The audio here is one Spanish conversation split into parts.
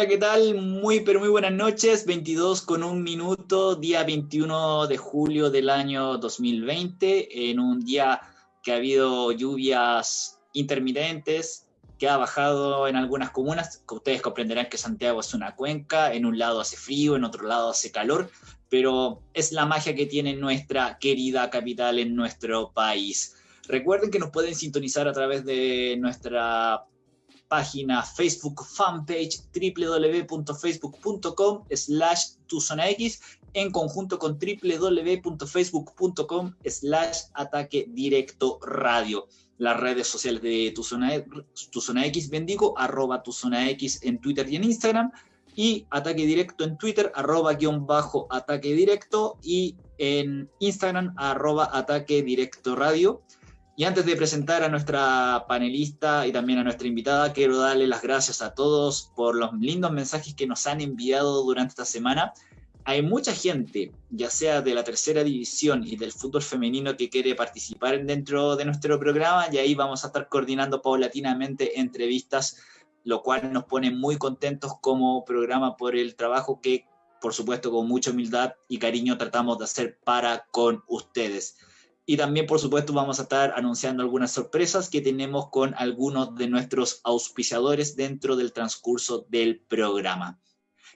Hola, ¿qué tal? Muy, pero muy buenas noches. 22 con un minuto, día 21 de julio del año 2020, en un día que ha habido lluvias intermitentes, que ha bajado en algunas comunas. Ustedes comprenderán que Santiago es una cuenca, en un lado hace frío, en otro lado hace calor, pero es la magia que tiene nuestra querida capital en nuestro país. Recuerden que nos pueden sintonizar a través de nuestra página Facebook fanpage www.facebook.com slash tuzonax en conjunto con www.facebook.com slash ataque directo radio. Las redes sociales de tu zona, X, bendigo, arroba tu zona X en Twitter y en Instagram, y ataque directo en Twitter, arroba guion bajo ataque directo, y en Instagram, arroba ataque directo radio. Y antes de presentar a nuestra panelista y también a nuestra invitada, quiero darle las gracias a todos por los lindos mensajes que nos han enviado durante esta semana. Hay mucha gente, ya sea de la tercera división y del fútbol femenino, que quiere participar dentro de nuestro programa y ahí vamos a estar coordinando paulatinamente entrevistas, lo cual nos pone muy contentos como programa por el trabajo que, por supuesto, con mucha humildad y cariño tratamos de hacer para con ustedes. Y también, por supuesto, vamos a estar anunciando algunas sorpresas que tenemos con algunos de nuestros auspiciadores dentro del transcurso del programa.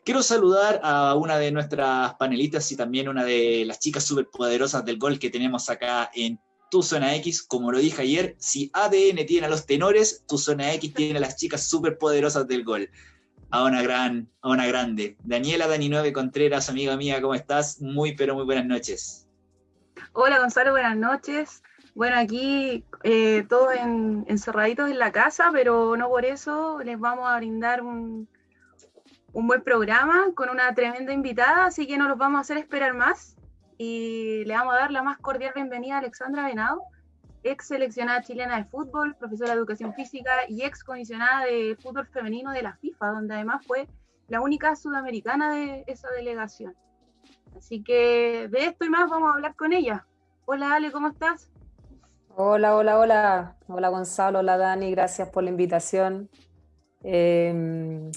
Quiero saludar a una de nuestras panelistas y también una de las chicas superpoderosas del gol que tenemos acá en Tu Zona X. Como lo dije ayer, si ADN tiene a los tenores, Tu Zona X tiene a las chicas superpoderosas del gol. A una gran, a una grande. Daniela Dani 9 Contreras, amiga mía, ¿cómo estás? Muy, pero muy buenas noches. Hola Gonzalo, buenas noches. Bueno, aquí eh, todos encerraditos en la casa, pero no por eso les vamos a brindar un, un buen programa con una tremenda invitada, así que no los vamos a hacer esperar más y le vamos a dar la más cordial bienvenida a Alexandra Venado, ex seleccionada chilena de fútbol, profesora de educación física y ex comisionada de fútbol femenino de la FIFA, donde además fue la única sudamericana de esa delegación. Así que de esto y más vamos a hablar con ella. Hola Ale, ¿cómo estás? Hola, hola, hola. Hola Gonzalo, hola Dani, gracias por la invitación. Em,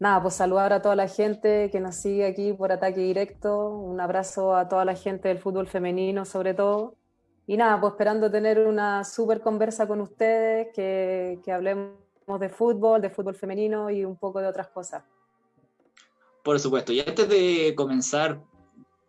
nada, pues saludar a toda la gente que nos sigue aquí por ataque directo. Un abrazo a toda la gente del fútbol femenino sobre todo. Y nada, pues esperando tener una súper conversa con ustedes, que, que hablemos de fútbol, de fútbol femenino y un poco de otras cosas. Por supuesto, y antes de comenzar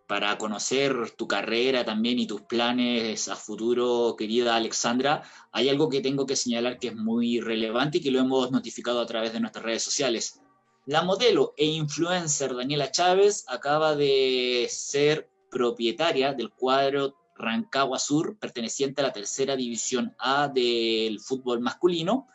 para conocer tu carrera también y tus planes a futuro, querida Alexandra, hay algo que tengo que señalar que es muy relevante y que lo hemos notificado a través de nuestras redes sociales. La modelo e influencer Daniela Chávez acaba de ser propietaria del cuadro Rancagua Sur, perteneciente a la tercera división A del fútbol masculino,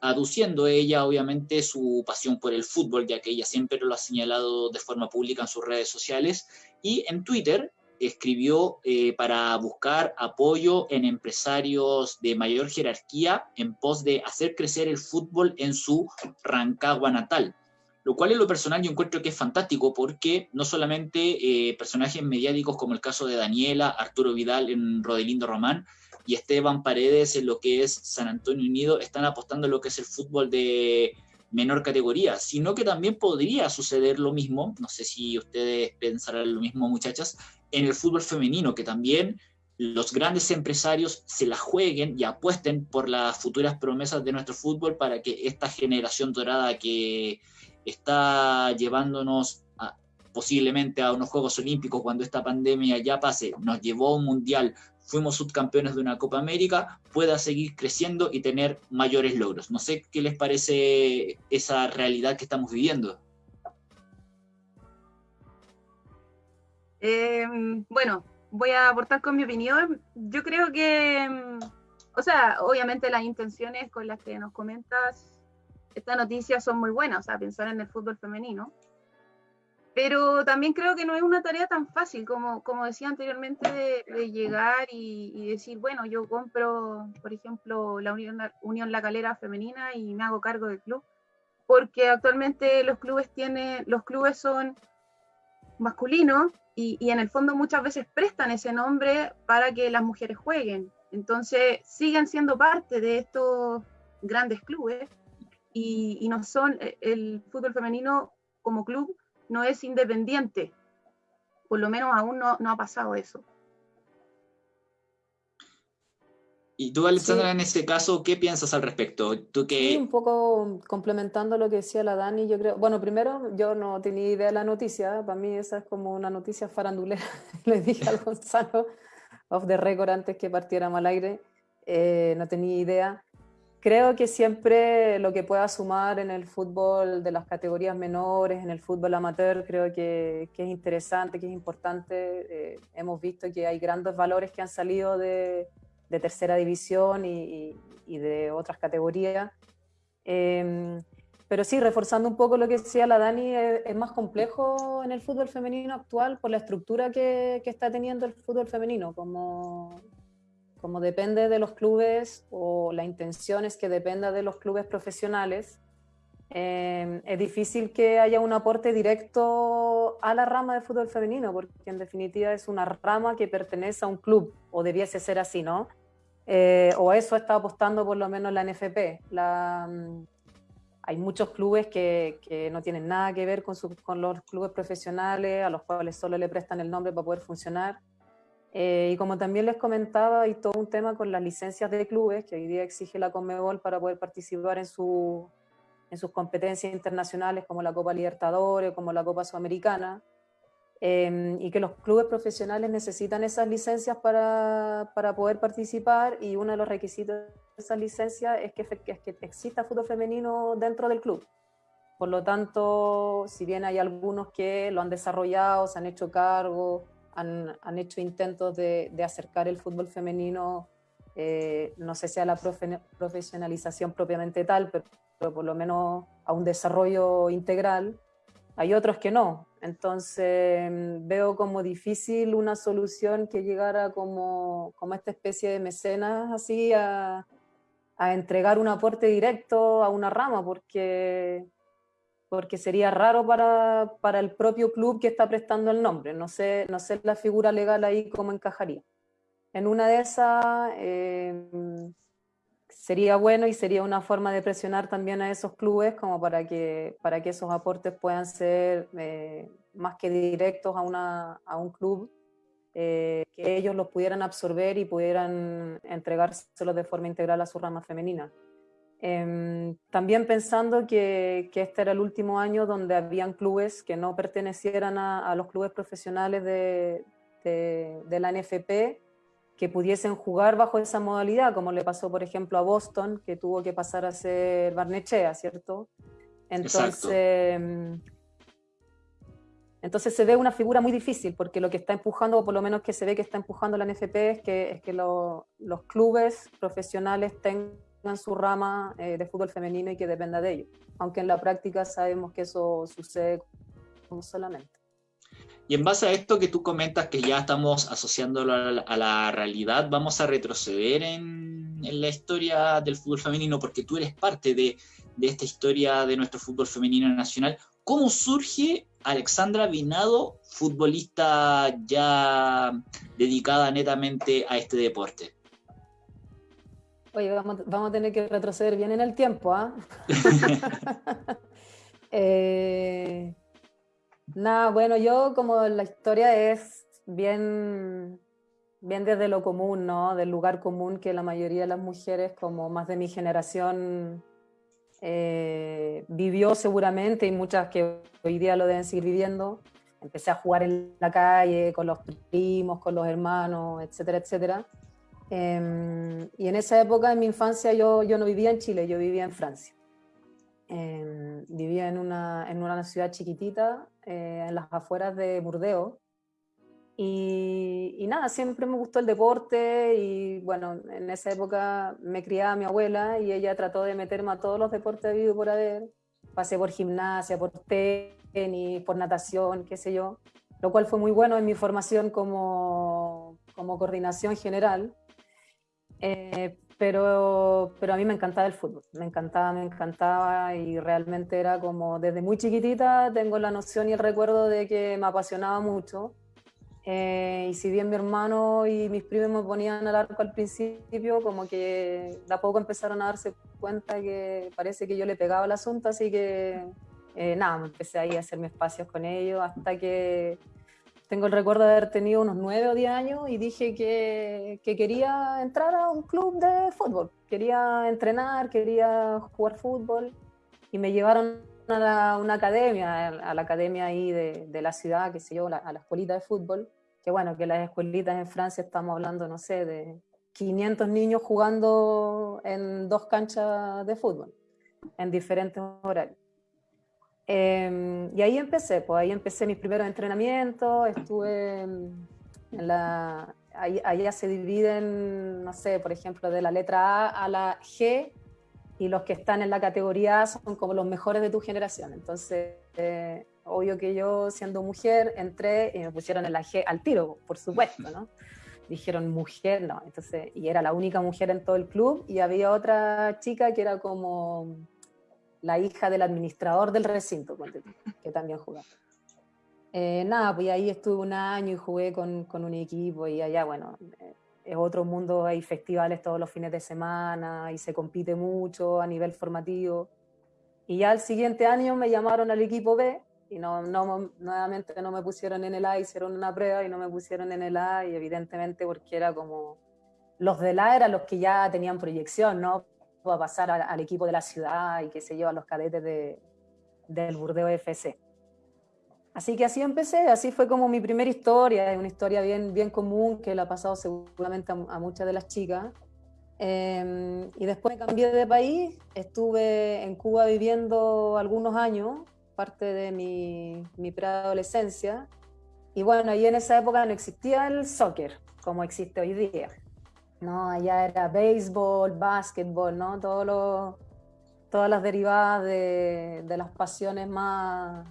aduciendo ella obviamente su pasión por el fútbol, ya que ella siempre lo ha señalado de forma pública en sus redes sociales, y en Twitter escribió eh, para buscar apoyo en empresarios de mayor jerarquía en pos de hacer crecer el fútbol en su Rancagua natal. Lo cual en lo personal yo encuentro que es fantástico porque no solamente eh, personajes mediáticos como el caso de Daniela, Arturo Vidal en Rodelindo Román, y Esteban Paredes en lo que es San Antonio Unido están apostando en lo que es el fútbol de menor categoría, sino que también podría suceder lo mismo, no sé si ustedes pensarán lo mismo muchachas, en el fútbol femenino, que también los grandes empresarios se la jueguen y apuesten por las futuras promesas de nuestro fútbol para que esta generación dorada que está llevándonos posiblemente a unos Juegos Olímpicos cuando esta pandemia ya pase, nos llevó a un mundial, fuimos subcampeones de una Copa América, pueda seguir creciendo y tener mayores logros. No sé qué les parece esa realidad que estamos viviendo. Em, bueno, voy a aportar con mi opinión. Yo creo que, em, o sea, obviamente las intenciones con las que nos comentas esta noticia son muy buenas, o sea, pensar en el fútbol femenino pero también creo que no es una tarea tan fácil como, como decía anteriormente de, llegar y, decir, bueno, yo compro, por ejemplo, la Unión, Unión La Calera femenina y me hago cargo del club, porque actualmente los clubes tienen, los clubes son masculinos y, y en el fondo muchas veces prestan ese nombre para que las mujeres jueguen. Entonces siguen siendo parte de estos grandes clubes y, no son, eh, el fútbol femenino como club no es independiente. Por lo menos aún no, no ha pasado eso. Y tú, Alexandra, en este caso, ¿qué piensas al respecto? ¿Tú Sí, un poco complementando lo que decía la Dani, yo creo, bueno, primero, yo no tenía idea de la noticia, para mí esa es como una noticia farandulera, le dije al Gonzalo, off the record, antes que partiéramos al aire, eh, no tenía idea. Creo que siempre lo que pueda sumar en el fútbol de las categorías menores, en el fútbol amateur, creo que, que es interesante, que es importante. Eh, hemos visto que hay grandes valores que han salido de de tercera división y, de otras categorías. Em, pero sí, reforzando un poco lo que decía la Dani, es, más complejo en el fútbol femenino actual por la estructura que, que, está teniendo el fútbol femenino, como, como depende de los clubes o la intención es que dependa de los clubes profesionales. Em, es difícil que haya un aporte directo a la rama de fútbol femenino, porque en definitiva es una rama que pertenece a un club, o debiese ser así, ¿no? Eh, o eso está apostando por lo menos la NFP. La, mm, hay muchos clubes que, que, no tienen nada que ver con, con, los clubes profesionales, a los cuales solo le prestan el nombre para poder funcionar. Eh, y como también les comentaba, hay todo un tema con las licencias de clubes que hoy día exige la Conmebol para poder participar en, su, en sus competencias internacionales como la Copa Libertadores, como la Copa Sudamericana. Em, y que los clubes profesionales necesitan esas licencias para, para, poder participar y uno de los requisitos de esas licencias es que, es que exista fútbol femenino dentro del club. Por lo tanto, si bien hay algunos que lo han desarrollado, se han hecho cargo, han, han hecho intentos de, de, acercar el fútbol femenino, eh, no sé si a la profesionalización propiamente tal, pero, pero por lo menos a un desarrollo integral, hay otros que no. Entonces veo como difícil una solución que llegara como, como esta especie de mecenas así a, a, entregar un aporte directo a una rama, porque, porque sería raro para, para, el propio club que está prestando el nombre. No sé, no sé la figura legal ahí cómo encajaría. En una de esas... Eh, sería bueno y sería una forma de presionar también a esos clubes como para que, para que esos aportes puedan ser eh, más que directos a, una, a un club, eh, que ellos los pudieran absorber y pudieran entregárselos de forma integral a su rama femenina. Eh, también pensando que, que, este era el último año donde habían clubes que no pertenecieran a, a los clubes profesionales de, de, de la NFP, que pudiesen jugar bajo esa modalidad, como le pasó, por ejemplo, a Boston, que tuvo que pasar a ser Barnechea, ¿cierto? Entonces, mm, entonces se ve una figura muy difícil, porque lo que está empujando, o por lo menos que se ve que está empujando la NFP, es que, es que los clubes profesionales tengan su rama eh, de fútbol femenino y que dependa de ellos, aunque en la práctica sabemos que eso sucede solamente. Y en base a esto que tú comentas que ya estamos asociándolo a la, realidad, vamos a retroceder en, en, la historia del fútbol femenino porque tú eres parte de, de, esta historia de nuestro fútbol femenino nacional. ¿Cómo surge Alexandra Vinado, futbolista ya dedicada netamente a este deporte? Oye, vamos, vamos a tener que retroceder bien en el tiempo, ¿ah? ¿eh? Nada, bueno, yo como la historia es bien, bien desde lo común, ¿no? Del lugar común que la mayoría de las mujeres, como más de mi generación, eh, vivió seguramente y muchas que hoy día lo deben seguir viviendo. Empecé a jugar en la calle con los primos, con los hermanos, etcétera, etcétera. Eh, y en esa época, en mi infancia, yo, yo no vivía en Chile, yo vivía en Francia. Eh, vivía en una, en una ciudad chiquitita eh, en las afueras de Burdeos. Y, nada, siempre me gustó el deporte y bueno, en esa época me criaba mi abuela y ella trató de meterme a todos los deportes vivo por haber. Pasé por gimnasia, por tenis, por natación, qué sé yo, lo cual fue muy bueno en mi formación como, como coordinación general. Eh, pero, pero a mí me encantaba el fútbol, me encantaba, me encantaba y realmente era como desde muy chiquitita tengo la noción y el recuerdo de que me apasionaba mucho. Eh, y si bien mi hermano y mis primos me ponían al arco al principio, como que de a poco empezaron a darse cuenta que parece que yo le pegaba el asunto, así que eh, nada, empecé ahí a hacerme espacios con ellos hasta que tengo el recuerdo de haber tenido unos nueve o diez años y dije que, que, quería entrar a un club de fútbol, quería entrenar, quería jugar fútbol. Y me llevaron a una academia, a la academia ahí de, de la ciudad, que se yo, a la escuelita de fútbol. Que bueno, que las escuelitas en Francia estamos hablando, no sé, de 500 niños jugando en dos canchas de fútbol, en diferentes horarios. Em, y ahí empecé, pues ahí empecé mis primeros entrenamientos, estuve en la... Ahí, ya se dividen, no sé, por ejemplo, de la letra A a la G, y los que están en la categoría A son como los mejores de tu generación. Entonces, eh, obvio que yo siendo mujer entré y me pusieron el G al tiro, por supuesto, ¿no? Dijeron mujer, no, entonces, y era la única mujer en todo el club y había otra chica que era como la hija del administrador del recinto, que también jugaba. Eh, nada, pues ahí estuve un año y jugué con, con un equipo y allá, bueno, eh, es otro mundo, hay festivales todos los fines de semana y se compite mucho a nivel formativo. Y ya el siguiente año me llamaron al equipo B y no, no, nuevamente no me pusieron en el A, hicieron una prueba y no me pusieron en el A y evidentemente porque era como, los del A eran los que ya tenían proyección, ¿no? A pasar al, equipo de la ciudad y que se lleva a los cadetes de, del Burdeo FC. Así que así empecé, así fue como mi primera historia, una historia bien, bien común que la ha pasado seguramente a, muchas de las chicas. Em, y después cambié de país, estuve en Cuba viviendo algunos años parte de mi, mi preadolescencia. Y bueno, ahí en esa época no existía el soccer como existe hoy día. ¿No? Allá era béisbol, básquetbol, ¿no? Todo todas las derivadas de, de, las pasiones más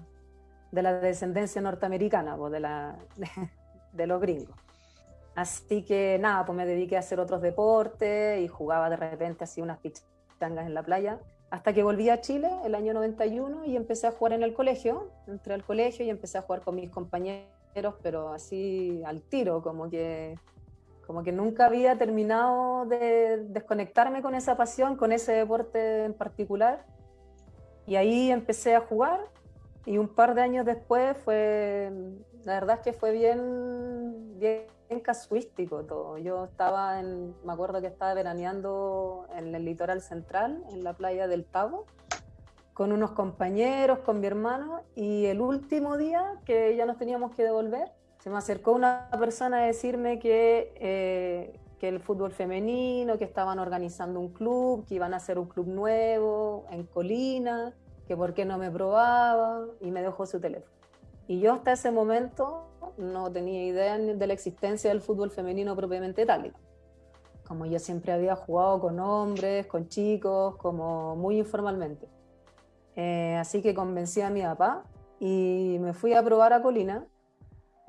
de la descendencia norteamericana, pues de, la, de, los gringos. Así que nada, pues me dediqué a hacer otros deportes y jugaba de repente así unas pichangas en la playa hasta que volví a Chile el año 91 y empecé a jugar en el colegio. Entré al colegio y empecé a jugar con mis compañeros, pero así al tiro, como que, como que nunca había terminado de desconectarme con esa pasión, con ese deporte en particular. Y ahí empecé a jugar y un par de años después fue, la verdad es que fue bien, bien casuístico todo. Yo estaba en, me acuerdo que estaba veraneando en el litoral central, en la playa del Tabo, con unos compañeros, con mi hermano, y el último día que ya nos teníamos que devolver, se me acercó una persona a decirme que, eh, que el fútbol femenino, que estaban organizando un club, que iban a hacer un club nuevo en Colina, que por qué no me probaba, y me dejó su teléfono. Y yo hasta ese momento no tenía idea de la existencia del fútbol femenino propiamente tal. Como yo siempre había jugado con hombres, con chicos, como muy informalmente. Eh, así que convencí a mi papá y me fui a probar a Colina.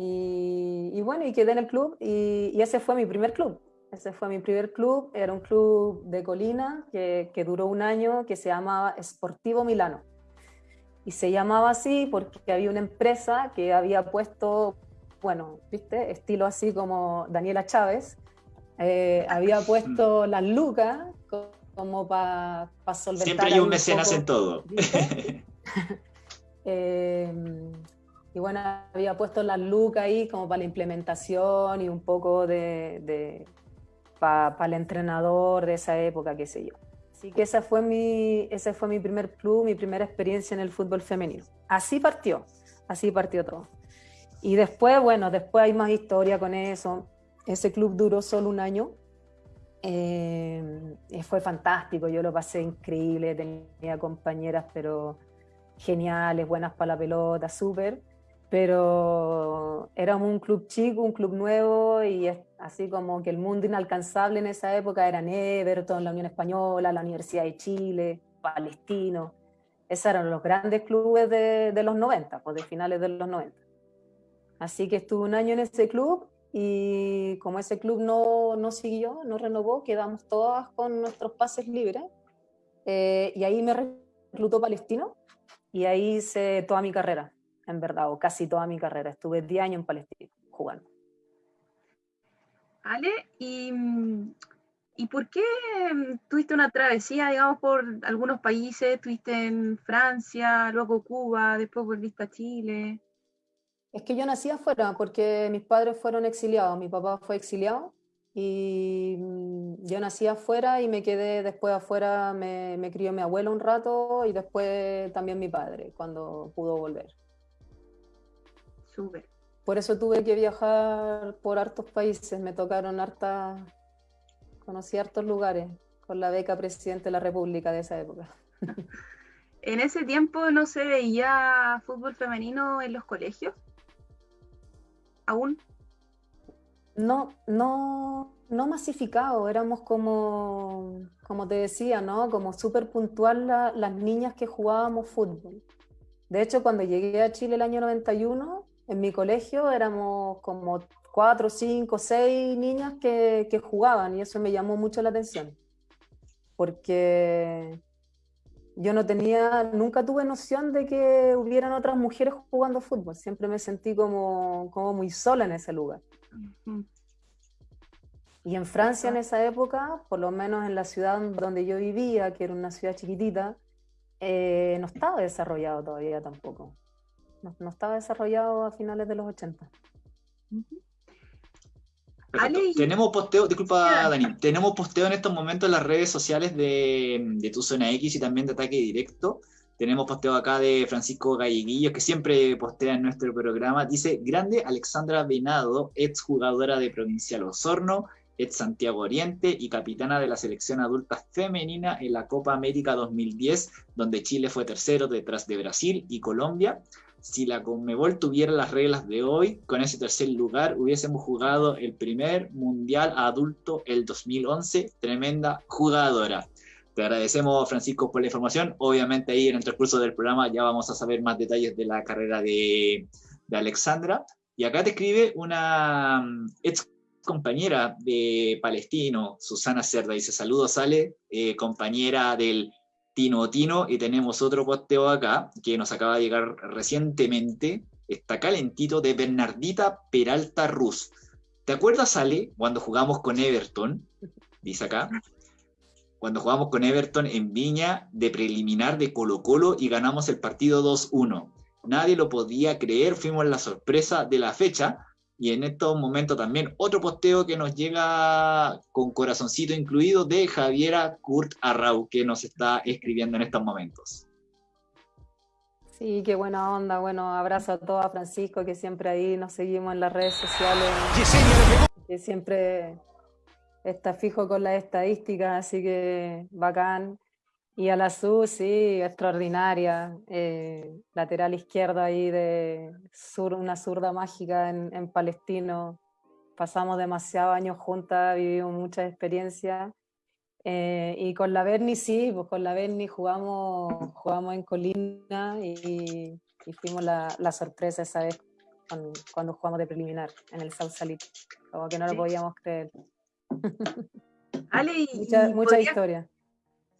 Y, bueno, y quedé en el club y, ese fue mi primer club. Ese fue mi primer club, era un club de Colina que, que duró un año que se llamaba Sportivo Milano. Y se llamaba así porque había una empresa que había puesto bueno, ¿viste? Estilo así como Daniela Chávez, eh, había puesto las lucas como para solventar. Siempre hay un mecenas en todo. Eh, y bueno, había puesto las lucas ahí como para la implementación y un poco de, para el entrenador de esa época, qué sé yo. Así que esa fue mi, ese fue mi primer club, mi primera experiencia en el fútbol femenino. Así partió, así partió todo. Y después, bueno, después hay más historia con eso. Ese club duró solo un año. Eh, fue fantástico, yo lo pasé increíble, tenía compañeras, pero geniales, buenas para la pelota, súper. Pero éramos un club chico, un club nuevo y así como que el mundo inalcanzable en esa época eran Everton, la Unión Española, la Universidad de Chile, Palestino. Esos eran los grandes clubes de, los 90, pues de finales de los 90. Así que estuve un año en ese club y como ese club no, no siguió, no renovó, quedamos todas con nuestros pases libres. Eh, y ahí me reclutó Palestino y ahí hice toda mi carrera, en verdad, o casi toda mi carrera. Estuve 10 años en Palestino jugando. Ale, y, ¿y por qué mm, tuviste una travesía, digamos, por algunos países? Estuviste en Francia, luego Cuba, después volviste a Chile. Es que yo nací afuera porque mis padres fueron exiliados, mi papá fue exiliado y mm, yo nací afuera y me quedé después afuera, me, me crió mi abuelo un rato y después también mi padre cuando pudo volver. Súper. Por eso tuve que viajar por hartos países, me tocaron hartas, conocí hartos lugares con la beca presidente de la República de esa época. ¿En ese tiempo no se veía fútbol femenino en los colegios? ¿Aún? No, no, no masificado, éramos como, como te decía, ¿no? Como súper puntual las niñas que jugábamos fútbol. De hecho, cuando llegué a Chile el año 91, en mi colegio éramos como cuatro, cinco, seis niñas que, que jugaban y eso me llamó mucho la atención. Porque yo no tenía, nunca tuve noción de que hubieran otras mujeres jugando fútbol. Siempre me sentí como, como muy sola en ese lugar. Y en Francia en esa época, por lo menos en la ciudad donde yo vivía, que era una ciudad chiquitita, eh, no estaba desarrollado todavía tampoco. No, no, estaba desarrollado a finales de los 80. Tenemos posteo, disculpa Dani, tenemos posteo en estos momentos en las redes sociales de, de Tu Zona X y también de Ataque Directo. Tenemos posteo acá de Francisco Galleguillo, que siempre postea en nuestro programa. Dice, grande Alexandra Venado, ex jugadora de Provincial Osorno, ex Santiago Oriente y capitana de la selección adulta femenina en la Copa América 2010, donde Chile fue tercero detrás de Brasil y Colombia si la Conmebol tuviera las reglas de hoy, con ese tercer lugar hubiésemos jugado el primer mundial adulto el 2011. Tremenda jugadora. Te agradecemos, Francisco, por la información. Obviamente ahí en el transcurso del programa ya vamos a saber más detalles de la carrera de, Alexandra. Y acá te escribe una mm, ex compañera de Palestino, Susana Cerda, dice saludos, sale, eh, compañera del Tino Tino, y tenemos otro posteo acá que nos acaba de llegar recientemente, está calentito, de Bernardita Peralta Ruz. ¿Te acuerdas, Ale, cuando jugamos con Everton? Dice acá. Cuando jugamos con Everton en Viña de preliminar de Colo Colo y ganamos el partido 2-1. Nadie lo podía creer, fuimos la sorpresa de la fecha y en estos momentos también otro posteo que nos llega con corazoncito incluido de Javiera Kurt Arrau, que nos está escribiendo en estos momentos. Sí, qué buena onda. Bueno, abrazo a todos, a Francisco, que siempre ahí nos seguimos en las redes sociales. Que siempre está fijo con las estadísticas, así que bacán. Y a la SU, sí, extraordinaria. Eh, lateral izquierda ahí de sur, una zurda mágica en, Palestino. Pasamos demasiados años juntas, vivimos muchas experiencias. Eh, y con la Berni, sí, pues con la Berni jugamos, jugamos en Colina y, fuimos la, la, sorpresa esa vez cuando, jugamos de preliminar en el South Salit. Como que no lo podíamos creer. Ale, mucha, mucha historia.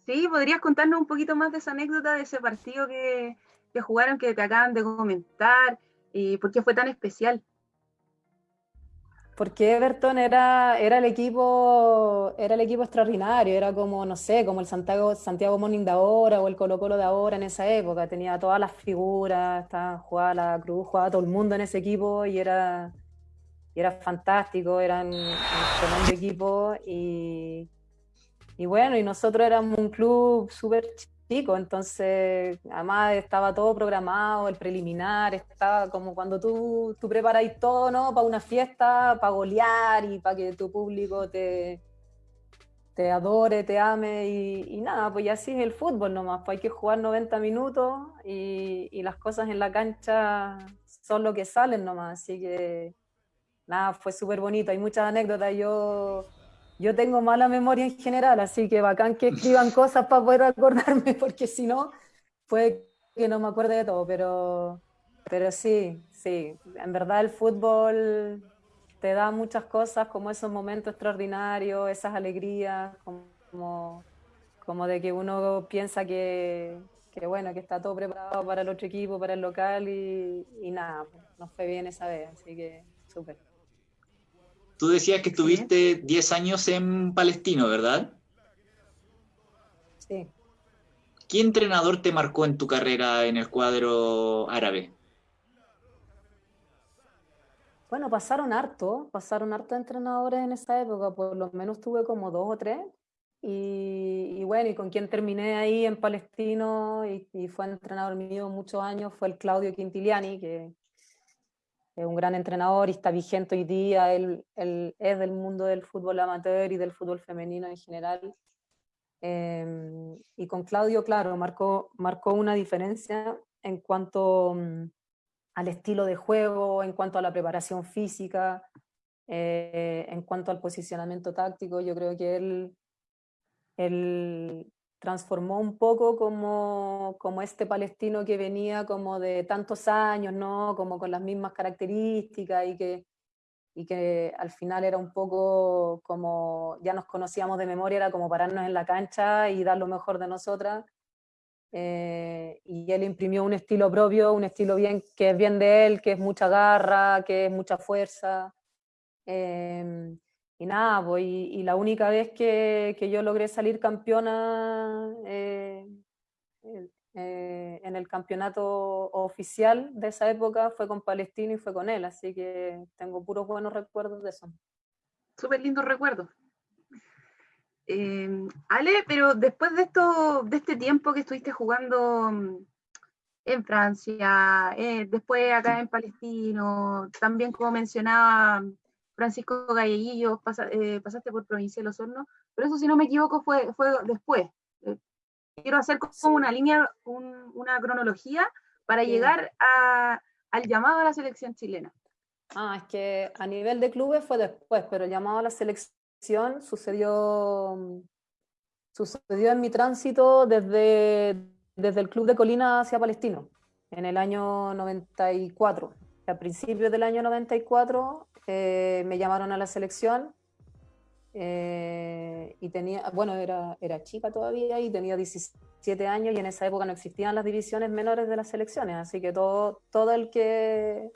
Sí, ¿podrías contarnos un poquito más de esa anécdota de ese partido que, jugaron, que te acaban de comentar, y por qué fue tan especial? Porque Everton era, era el equipo, era el equipo extraordinario, era como, no sé, como el Santiago, Santiago Morning de ahora o el Colo Colo de ahora en esa época, tenía todas las figuras, estaba, jugaba la Cruz, jugaba todo el mundo en ese equipo y era, y era fantástico, eran un tremendo equipo y, y bueno, y nosotros éramos un club súper chico, entonces además estaba todo programado, el preliminar, estaba como cuando tú, tú preparáis todo, ¿no? Para una fiesta, para golear y para que tu público te, te adore, te ame y, nada, pues ya así es el fútbol nomás, pues hay que jugar 90 minutos y, y las cosas en la cancha son lo que salen nomás, así que nada, fue súper bonito, hay muchas anécdotas, yo yo tengo mala memoria en general, así que bacán que escriban cosas para poder acordarme, porque si no, puede que no me acuerde de todo, pero, pero sí, sí, en verdad el fútbol te da muchas cosas, como esos momentos extraordinarios, esas alegrías, como, como de que uno piensa que, que, bueno, que está todo preparado para el otro equipo, para el local y, y nada, nos fue bien esa vez, así que súper. Tú decías que estuviste 10 años en Palestino, ¿verdad? Sí. ¿Qué entrenador te marcó en tu carrera en el cuadro árabe? Bueno, pasaron harto, pasaron harto entrenadores en esa época, por lo menos tuve como dos o tres. Y, bueno, y con quien terminé ahí en Palestino y, fue entrenador mío muchos años fue el Claudio Quintiliani, que es un gran entrenador y está vigente hoy día. Él, es del mundo del fútbol amateur y del fútbol femenino en general. Em, y con Claudio, claro, marcó, marcó una diferencia en cuanto mm, al estilo de juego, en cuanto a la preparación física, eh, en cuanto al posicionamiento táctico. Yo creo que él, él transformó un poco como, como este palestino que venía como de tantos años, ¿no? como con las mismas características y que y que al final era un poco como, ya nos conocíamos de memoria, era como pararnos en la cancha y dar lo mejor de nosotras. Eh, y él imprimió un estilo propio, un estilo bien, que es bien de él, que es mucha garra, que es mucha fuerza. Eh, y nada, pues, y, la única vez que, que yo logré salir campeona eh, eh, en el campeonato oficial de esa época fue con Palestino y fue con él, así que tengo puros buenos recuerdos de eso. Súper lindos recuerdos. Eh, Ale, pero después de esto, de este tiempo que estuviste jugando mm, en Francia, eh, después acá en Palestino, también como mencionaba Francisco Galleguillo, pasaste por Provincia de Los Hornos, pero eso si no me equivoco fue, fue después, quiero hacer como una línea, una cronología para llegar al llamado a la selección chilena. Ah, es que a nivel de clubes fue después, pero el llamado a la selección sucedió, sucedió en mi tránsito desde, desde el club de Colina hacia Palestino, en el año 94. A principios del año 94 eh, me llamaron a la selección eh, y tenía, bueno, era, era chica todavía y tenía 17 años y en esa época no existían las divisiones menores de las selecciones, así que todo, todo el que,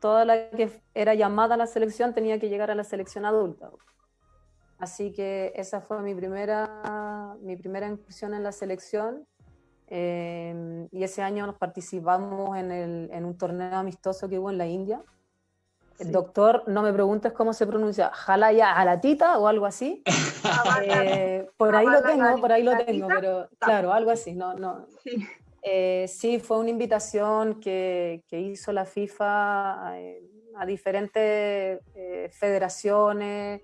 toda la que era llamada a la selección tenía que llegar a la selección adulta. Así que esa fue mi primera, mi primera incursión en la selección. Eh, y ese año nos participamos en, el, en un torneo amistoso que hubo en la India, el doctor, no me preguntes cómo se pronuncia, Jalaya Alatita o algo así. Eh, por ahí lo tengo, por ahí lo tengo, pero claro, algo así. No, no. Sí. Eh, sí fue una invitación que, que hizo la FIFA a, eh, a diferentes federaciones.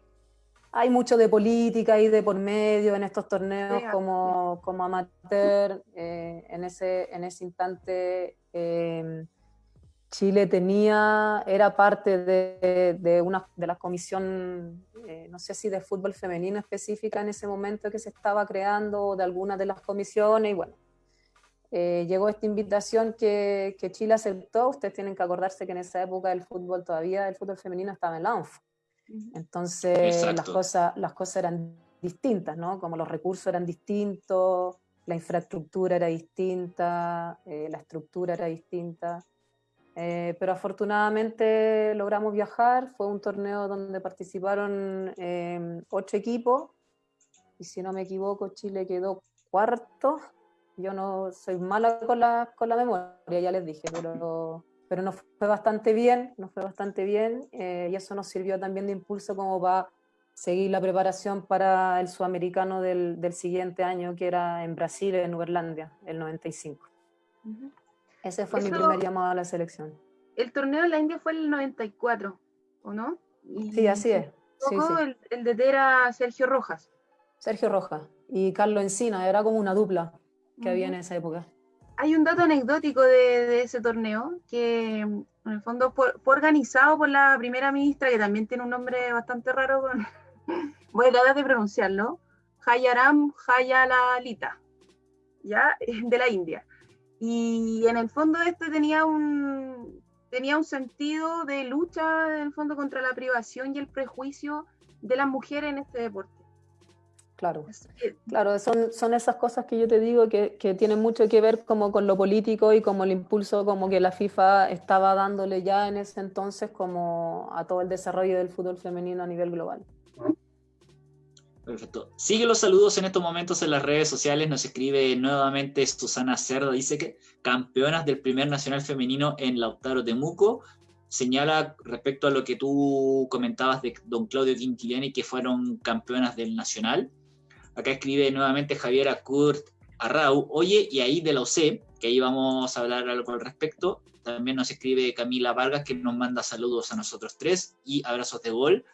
Hay mucho de política y de por medio en estos torneos como, como amateur. en, ese, en ese instante Chile tenía, era parte de, una, de la comisión, eh, no sé si de fútbol femenino específica en ese momento que se estaba creando, o de alguna de las comisiones, y bueno, eh, llegó esta invitación que, Chile aceptó. Ustedes tienen que acordarse que en esa época el fútbol todavía, el fútbol femenino estaba en la ONF. Entonces las cosas, las cosas eran distintas, ¿no? Como los recursos eran distintos, la infraestructura era distinta, eh, la estructura era distinta. Eh, pero afortunadamente logramos viajar, fue un torneo donde participaron em, ocho equipos, y si no me equivoco Chile quedó cuarto, yo no soy mala con la, con la memoria, ya les dije, pero, pero nos fue bastante bien, nos fue bastante bien, eh, y eso nos sirvió también de impulso como para seguir la preparación para el sudamericano del, del siguiente año, que era en Brasil, en Uberlandia, el 95. Ese fue mi primer llamado a la selección. El torneo de la India fue el 94, ¿o no? sí, así es. Sí, El, el de era Sergio Rojas. Sergio Rojas y Carlos Encina, era como una dupla que había en esa época. Hay un dato anecdótico de, ese torneo que en el fondo fue, organizado por la primera ministra, que también tiene un nombre bastante raro, voy a tratar de pronunciarlo, Hayaram Hayalalita, ¿ya? de la India. Y en el fondo este tenía un, tenía un sentido de lucha, en el fondo, contra la privación y el prejuicio de las mujeres en este deporte. Claro, claro son, son esas cosas que yo te digo que, que, tienen mucho que ver como con lo político y como el impulso como que la FIFA estaba dándole ya en ese entonces como a todo el desarrollo del fútbol femenino a nivel global. Perfecto. Sigue los saludos en estos momentos en las redes sociales. Nos escribe nuevamente Susana Cerda. Dice que campeonas del primer nacional femenino en Lautaro Temuco señala respecto a lo que tú comentabas de don Claudio Quintiliani, que fueron campeonas del Nacional. Acá escribe nuevamente Javier Kurt Arrau, oye, y ahí de la OC, que ahí vamos a hablar algo al respecto. También nos escribe Camila Vargas, que nos manda saludos a nosotros tres y abrazos de gol.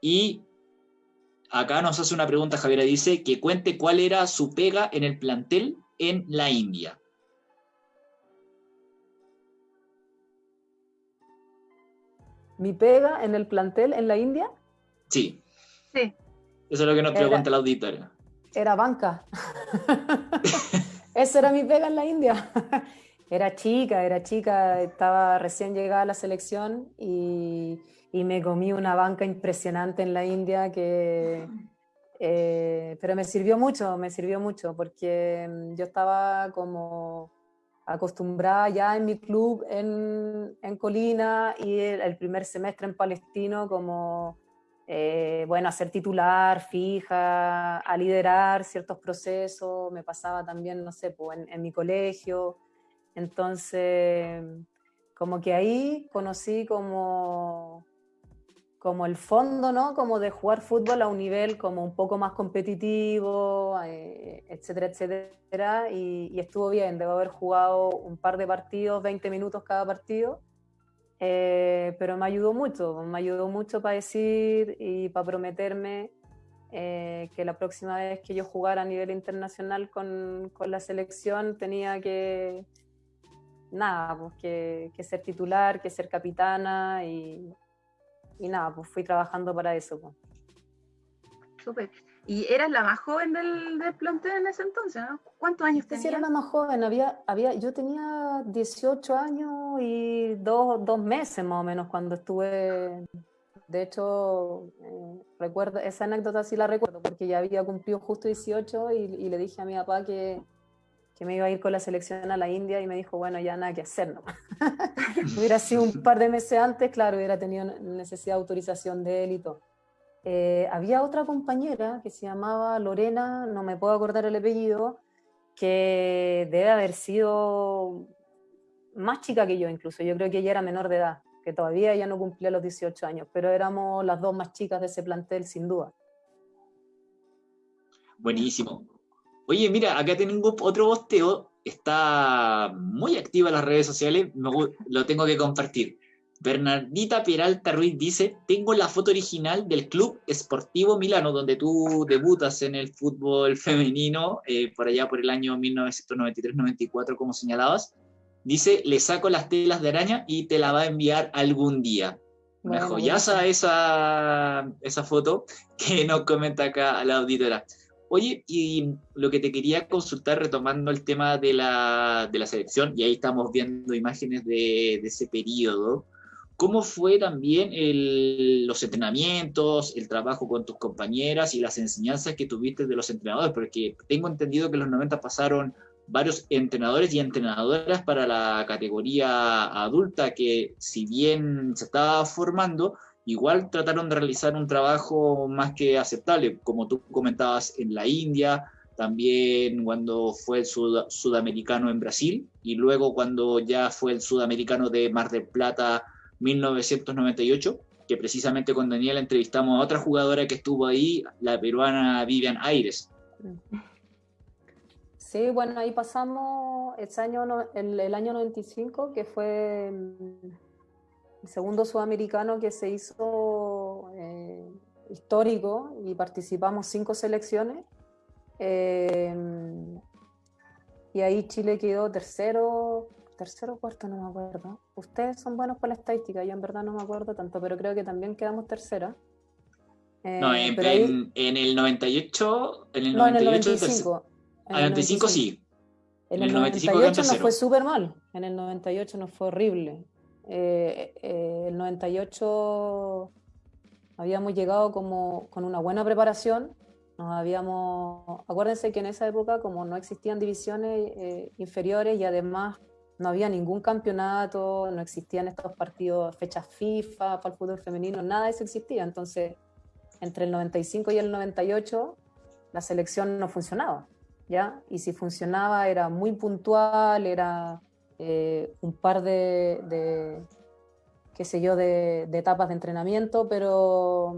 Y acá nos hace una pregunta, Javier, dice que cuente cuál era su pega en el plantel en la India. mi pega en el plantel en la India? Sí. Sí. Eso es lo que nos pregunta la auditoria. Era banca. Eso era mi pega en la India. era chica, era chica, estaba recién llegada a la selección y, me comí una banca impresionante en la India que... Eh, pero me sirvió mucho, me sirvió mucho, porque mm, yo estaba como acostumbrada ya en mi club en, en Colina y el, primer semestre en Palestino como, eh, bueno, a ser titular, fija, a liderar ciertos procesos, me pasaba también, no sé, pues, en, en mi colegio, entonces como que ahí conocí como como el fondo, ¿no? Como de jugar fútbol a un nivel como un poco más competitivo, eh, etcétera, etcétera. Y, estuvo bien, debo haber jugado un par de partidos, 20 minutos cada partido, eh, pero me ayudó mucho, me ayudó mucho para decir y para prometerme eh, que la próxima vez que yo jugara a nivel internacional con, con la selección tenía que, nada, pues que, que ser titular, que ser capitana y y nada, pues fui trabajando para eso. Pues. Súper. ¿Y eras la más joven del, del, plantel en ese entonces, ¿no? ¿Cuántos años tenías? Sí, era la más joven. Había, había, yo tenía 18 años y dos, dos meses más o menos cuando estuve. De hecho, eh, recuerdo, esa anécdota sí la recuerdo porque ya había cumplido justo 18 y, y le dije a mi papá que, que me iba a ir con la selección a la India y me dijo, bueno, ya nada que hacer, ¿no? hubiera sido un par de meses antes, claro, hubiera tenido necesidad de autorización de él y todo. Eh, había otra compañera que se llamaba Lorena, no me puedo acordar el apellido, que debe haber sido más chica que yo incluso, yo creo que ella era menor de edad, que todavía ya no cumplía los 18 años, pero éramos las dos más chicas de ese plantel sin duda. Buenísimo. Oye, mira, acá tengo otro posteo, está muy activa en las redes sociales, lo tengo que compartir. Bernardita Peralta Ruiz dice, tengo la foto original del Club Esportivo Milano, donde tú debutas en el fútbol femenino, eh, por allá por el año 1993-94, como señalabas. Dice, le saco las telas de araña y te la va a enviar algún día. Bueno, Me joyaza esa, esa foto que nos comenta acá a la auditora. Oye, y lo que te quería consultar, retomando el tema de la, de la selección, y ahí estamos viendo imágenes de, ese periodo, ¿cómo fue también el, los entrenamientos, el trabajo con tus compañeras y las enseñanzas que tuviste de los entrenadores? Porque tengo entendido que en los 90 pasaron varios entrenadores y entrenadoras para la categoría adulta que si bien se estaba formando, igual trataron de realizar un trabajo más que aceptable, como tú comentabas en la India, también cuando fue el sudamericano en Brasil y luego cuando ya fue el sudamericano de Mar del Plata 1998, que precisamente con Daniel entrevistamos a otra jugadora que estuvo ahí, la peruana Vivian Aires. Sí, bueno, ahí pasamos ese año, el, el año 95, que fue el segundo sudamericano que se hizo eh, histórico y participamos cinco selecciones. Eh, y ahí Chile quedó tercero, tercero o cuarto, no me acuerdo. Ustedes son buenos para la estadística, yo en verdad no me acuerdo tanto, pero creo que también quedamos tercera. Eh, no, en, el 98, en el 98, en el 95. En el 95 sí. En el, 98 nos fue súper mal, en el 98 nos fue horrible. Eh, eh, el 98 habíamos llegado como con una buena preparación, Nos habíamos, acuérdense que en esa época, como no existían divisiones eh, inferiores y además no había ningún campeonato, no existían estos partidos, fechas FIFA para el fútbol femenino, nada de eso existía. Entonces, entre el 95 y el 98, la selección no funcionaba, ¿ya? Y si funcionaba era muy puntual, era eh, un par de, qué sé yo, de, etapas de entrenamiento, pero,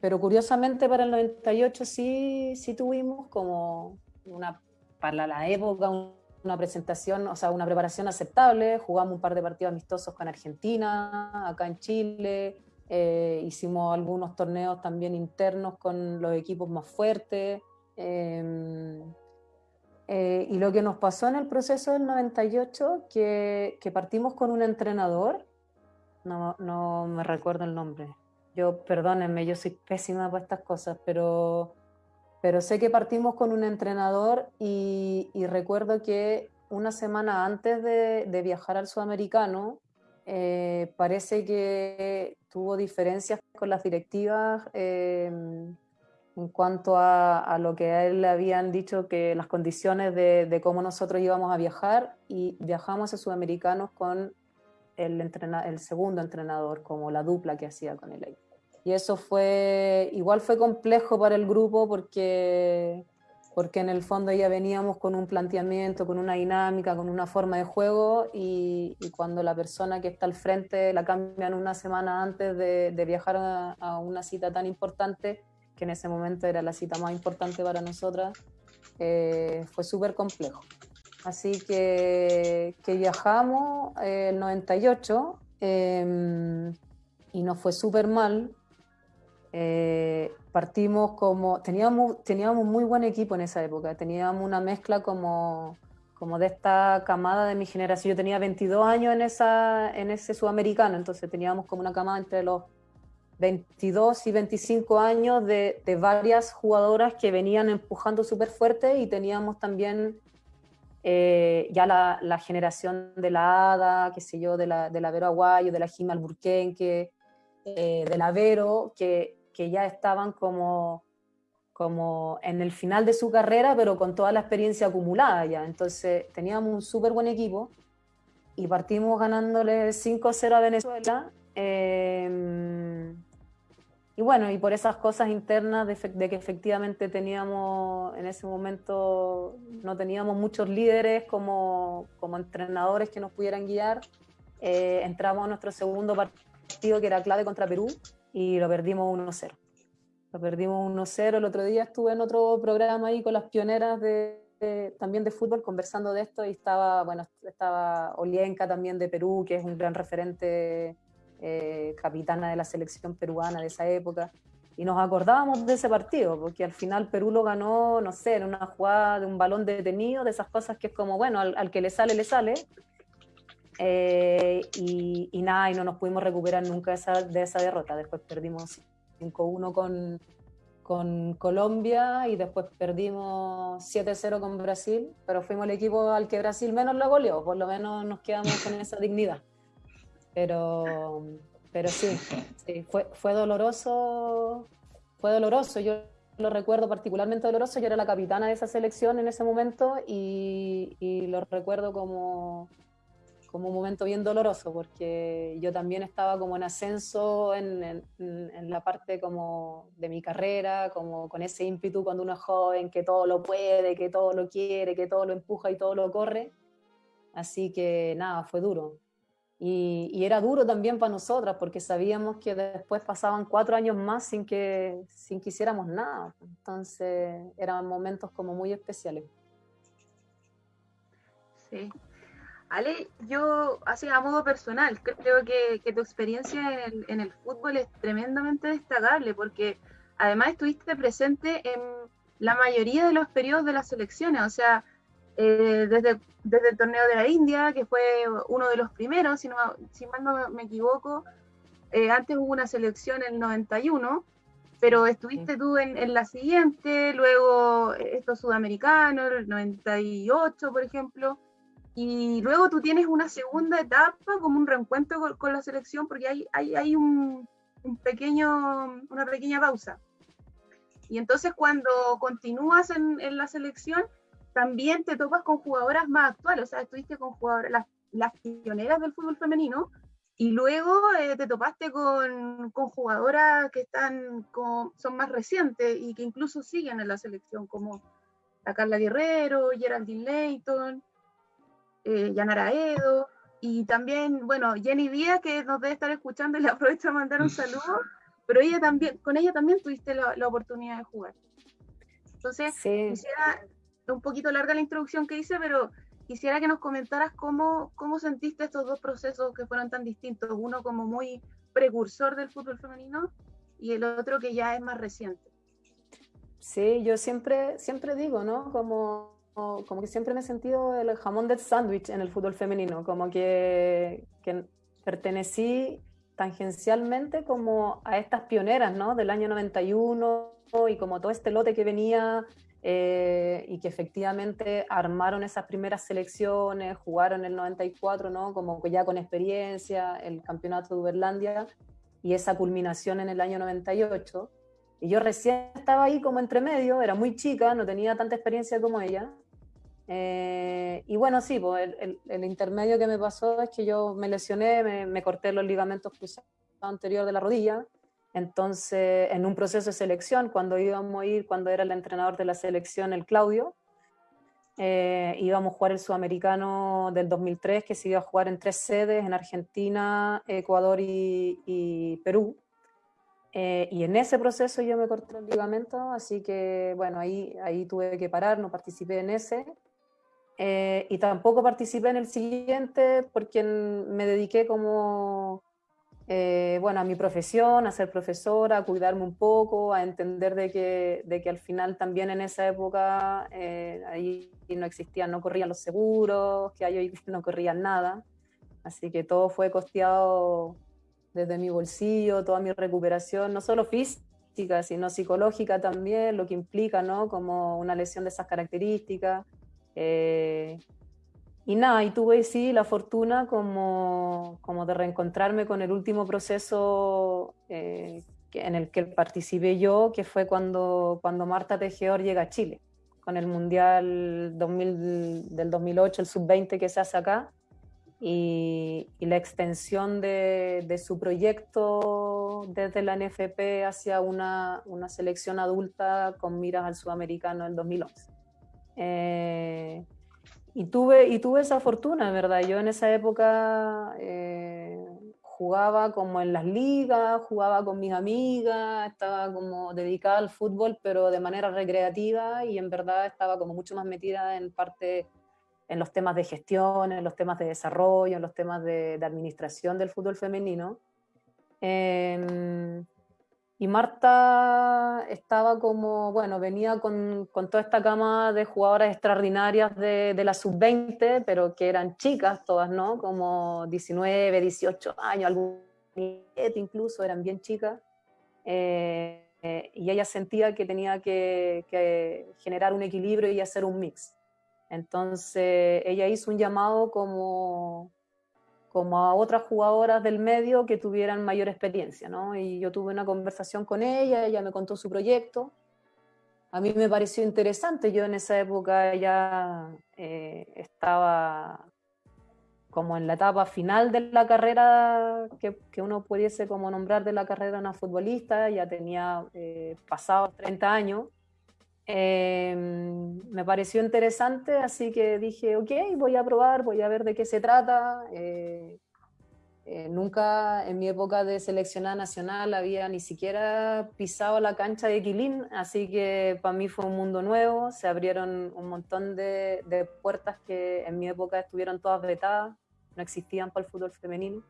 pero curiosamente para el 98 sí, sí tuvimos como una, para la época, una presentación, o sea, una preparación aceptable, jugamos un par de partidos amistosos con Argentina, acá en Chile, eh, hicimos algunos torneos también internos con los equipos más fuertes. Em, eh, y lo que nos pasó en el proceso del 98, que, que partimos con un entrenador, no, no, me recuerdo el nombre. Yo, perdónenme, yo soy pésima para estas cosas, pero, pero sé que partimos con un entrenador y, y recuerdo que una semana antes de, de viajar al sudamericano, eh, parece que tuvo diferencias con las directivas eh, en cuanto a, lo que a él le habían dicho que las condiciones de, cómo nosotros íbamos a viajar y viajamos a Sudamericanos con el, el segundo entrenador, como la dupla que hacía con él. Y eso fue, igual fue complejo para el grupo porque porque en el fondo ya veníamos con un planteamiento, con una dinámica, con una forma de juego y, cuando la persona que está al frente la cambian una semana antes de, viajar a, una cita tan importante, que en ese momento era la cita más importante para nosotras, eh, fue súper complejo. Así que, viajamos eh, el 98 em, y nos fue súper mal. Eh, partimos como, teníamos, teníamos muy buen equipo en esa época, teníamos una mezcla como, como de esta camada de mi generación. Yo tenía 22 años en, esa, en ese sudamericano, entonces teníamos como una camada entre los 22 y 25 años de, de varias jugadoras que venían empujando súper fuerte y teníamos también eh, ya la, la, generación de la Ada, qué sé yo, de la, de la Vero Aguayo, de la Jima Alburquenque, eh, de la Vero, que que ya estaban como, como en el final de su carrera, pero con toda la experiencia acumulada ya. Entonces teníamos un súper buen equipo y partimos ganándole 5-0 a Venezuela. Em, y bueno, y por esas cosas internas de, que efectivamente teníamos, en ese momento, no teníamos muchos líderes como, como entrenadores que nos pudieran guiar, eh, entramos a nuestro segundo partido que era clave contra Perú y lo perdimos 1-0. Lo perdimos 1-0. El otro día estuve en otro programa ahí con las pioneras de, también de fútbol conversando de esto y estaba, bueno, estaba Olienka también de Perú, que es un gran referente, eh, capitana de la selección peruana de esa época. Y nos acordábamos de ese partido, porque al final Perú lo ganó, no sé, en una jugada de un balón detenido, de esas cosas que es como, bueno, al que le sale, le sale. Eh, y, nada, y no nos pudimos recuperar nunca de esa, de esa derrota. Después perdimos 5-1 con, con Colombia y después perdimos 7-0 con Brasil, pero fuimos el equipo al que Brasil menos lo goleó, por lo menos nos quedamos con esa dignidad. Pero, pero sí, sí fue, fue doloroso, fue doloroso. Yo lo recuerdo particularmente doloroso, yo era la capitana de esa selección en ese momento y, y lo recuerdo como como un momento bien doloroso, porque yo también estaba como en ascenso en, en, la parte como de mi carrera, como con ese ímpetu cuando uno es joven, que todo lo puede, que todo lo quiere, que todo lo empuja y todo lo corre. Así que nada, fue duro. Y, era duro también para nosotras, porque sabíamos que después pasaban cuatro años más sin que, sin que nada. Entonces eran momentos como muy especiales. Sí, Ale, yo, así a modo personal, creo que, tu experiencia en el, fútbol es tremendamente destacable porque además estuviste presente en la mayoría de los periodos de las selecciones, o sea, eh, desde, desde el torneo de la India, que fue uno de los primeros, si, no, si mal no me equivoco, eh, antes hubo una selección en el 91, pero estuviste tú en, en, la siguiente, luego estos sudamericanos, el 98, por ejemplo, y luego tú tienes una segunda etapa, como un reencuentro con, la selección, porque hay, hay, hay un, un, pequeño, una pequeña pausa. Y entonces cuando continúas en, en, la selección, también te topas con jugadoras más actuales, o sea, estuviste con jugadoras, las, las pioneras del fútbol femenino, y luego eh, te topaste con, con, jugadoras que están con, son más recientes y que incluso siguen en la selección, como la Carla Guerrero, Geraldine Leighton, eh, Yanara Edo, y también, bueno, Jenny Díaz, que nos debe estar escuchando y le aprovecho a mandar un saludo, pero ella también, con ella también tuviste la, la oportunidad de jugar. Entonces, quisiera, un poquito larga la introducción que hice, pero quisiera que nos comentaras cómo, cómo sentiste estos dos procesos que fueron tan distintos, uno como muy precursor del fútbol femenino y el otro que ya es más reciente. Sí, yo siempre, siempre digo, ¿no? Como, como que siempre me he sentido el jamón del sándwich en el fútbol femenino, como que, que pertenecí tangencialmente como a estas pioneras, ¿no? Del año 91 y como todo este lote que venía eh, y que efectivamente armaron esas primeras selecciones, jugaron el 94, ¿no? Como ya con experiencia, el campeonato de Uberlandia y esa culminación en el año 98. Y yo recién estaba ahí como entre medio, era muy chica, no tenía tanta experiencia como ella. Eh, y bueno, sí, pues el, el, intermedio que me pasó es que yo me lesioné, me, me corté los ligamentos cruzados anterior de la rodilla, entonces, en un proceso de selección, cuando íbamos a ir, cuando era el entrenador de la selección, el Claudio, eh, íbamos a jugar el sudamericano del 2003, que se iba a jugar en tres sedes, en Argentina, Ecuador y, Perú. Eh, y en ese proceso yo me corté el ligamento, así que bueno, ahí, ahí tuve que parar, no participé en ese. Eh, y tampoco participé en el siguiente porque me dediqué como eh, bueno, a mi profesión, a ser profesora, a cuidarme un poco, a entender de que, de que al final también en esa época eh, ahí no existían, no corrían los seguros, que ahí no corrían nada. Así que todo fue costeado desde mi bolsillo, toda mi recuperación, no solo física, sino psicológica también, lo que implica, ¿no? Como una lesión de esas características. Eh, y nada, y tuve sí la fortuna como, como de reencontrarme con el último proceso eh, en el que participé yo, que fue cuando, cuando Marta Tejedor llega a Chile, con el Mundial 2000, del 2008, el sub-20 que se hace acá, y, y la extensión de, de, su proyecto desde la NFP hacia una, una selección adulta con miras al sudamericano en 2011. Eh, y tuve, y tuve esa fortuna, ¿verdad? Yo en esa época eh, jugaba como en las ligas, jugaba con mis amigas, estaba como dedicada al fútbol, pero de manera recreativa y en verdad estaba como mucho más metida en parte en los temas de gestión, en los temas de desarrollo, en los temas de, de administración del fútbol femenino. Eh, y Marta estaba como, bueno, venía con, con toda esta cama de jugadoras extraordinarias de, de la sub-20, pero que eran chicas todas, ¿no? Como 19, 18 años, algún incluso, eran bien chicas. Eh, y ella sentía que tenía que, generar un equilibrio y hacer un mix. Entonces ella hizo un llamado como, como a otras jugadoras del medio que tuvieran mayor experiencia, ¿no? Y yo tuve una conversación con ella, ella me contó su proyecto. A mí me pareció interesante, yo en esa época ya eh, estaba como en la etapa final de la carrera que, uno pudiese como nombrar de la carrera de una futbolista, ya tenía eh, pasados 30 años, eh, me pareció interesante, así que dije, ok, voy a probar, voy a ver de qué se trata. Eh, eh, nunca en mi época de seleccionada nacional había ni siquiera pisado la cancha de Quilín, así que para mí fue un mundo nuevo, se abrieron un montón de, de puertas que en mi época estuvieron todas vetadas, no existían para el fútbol femenino.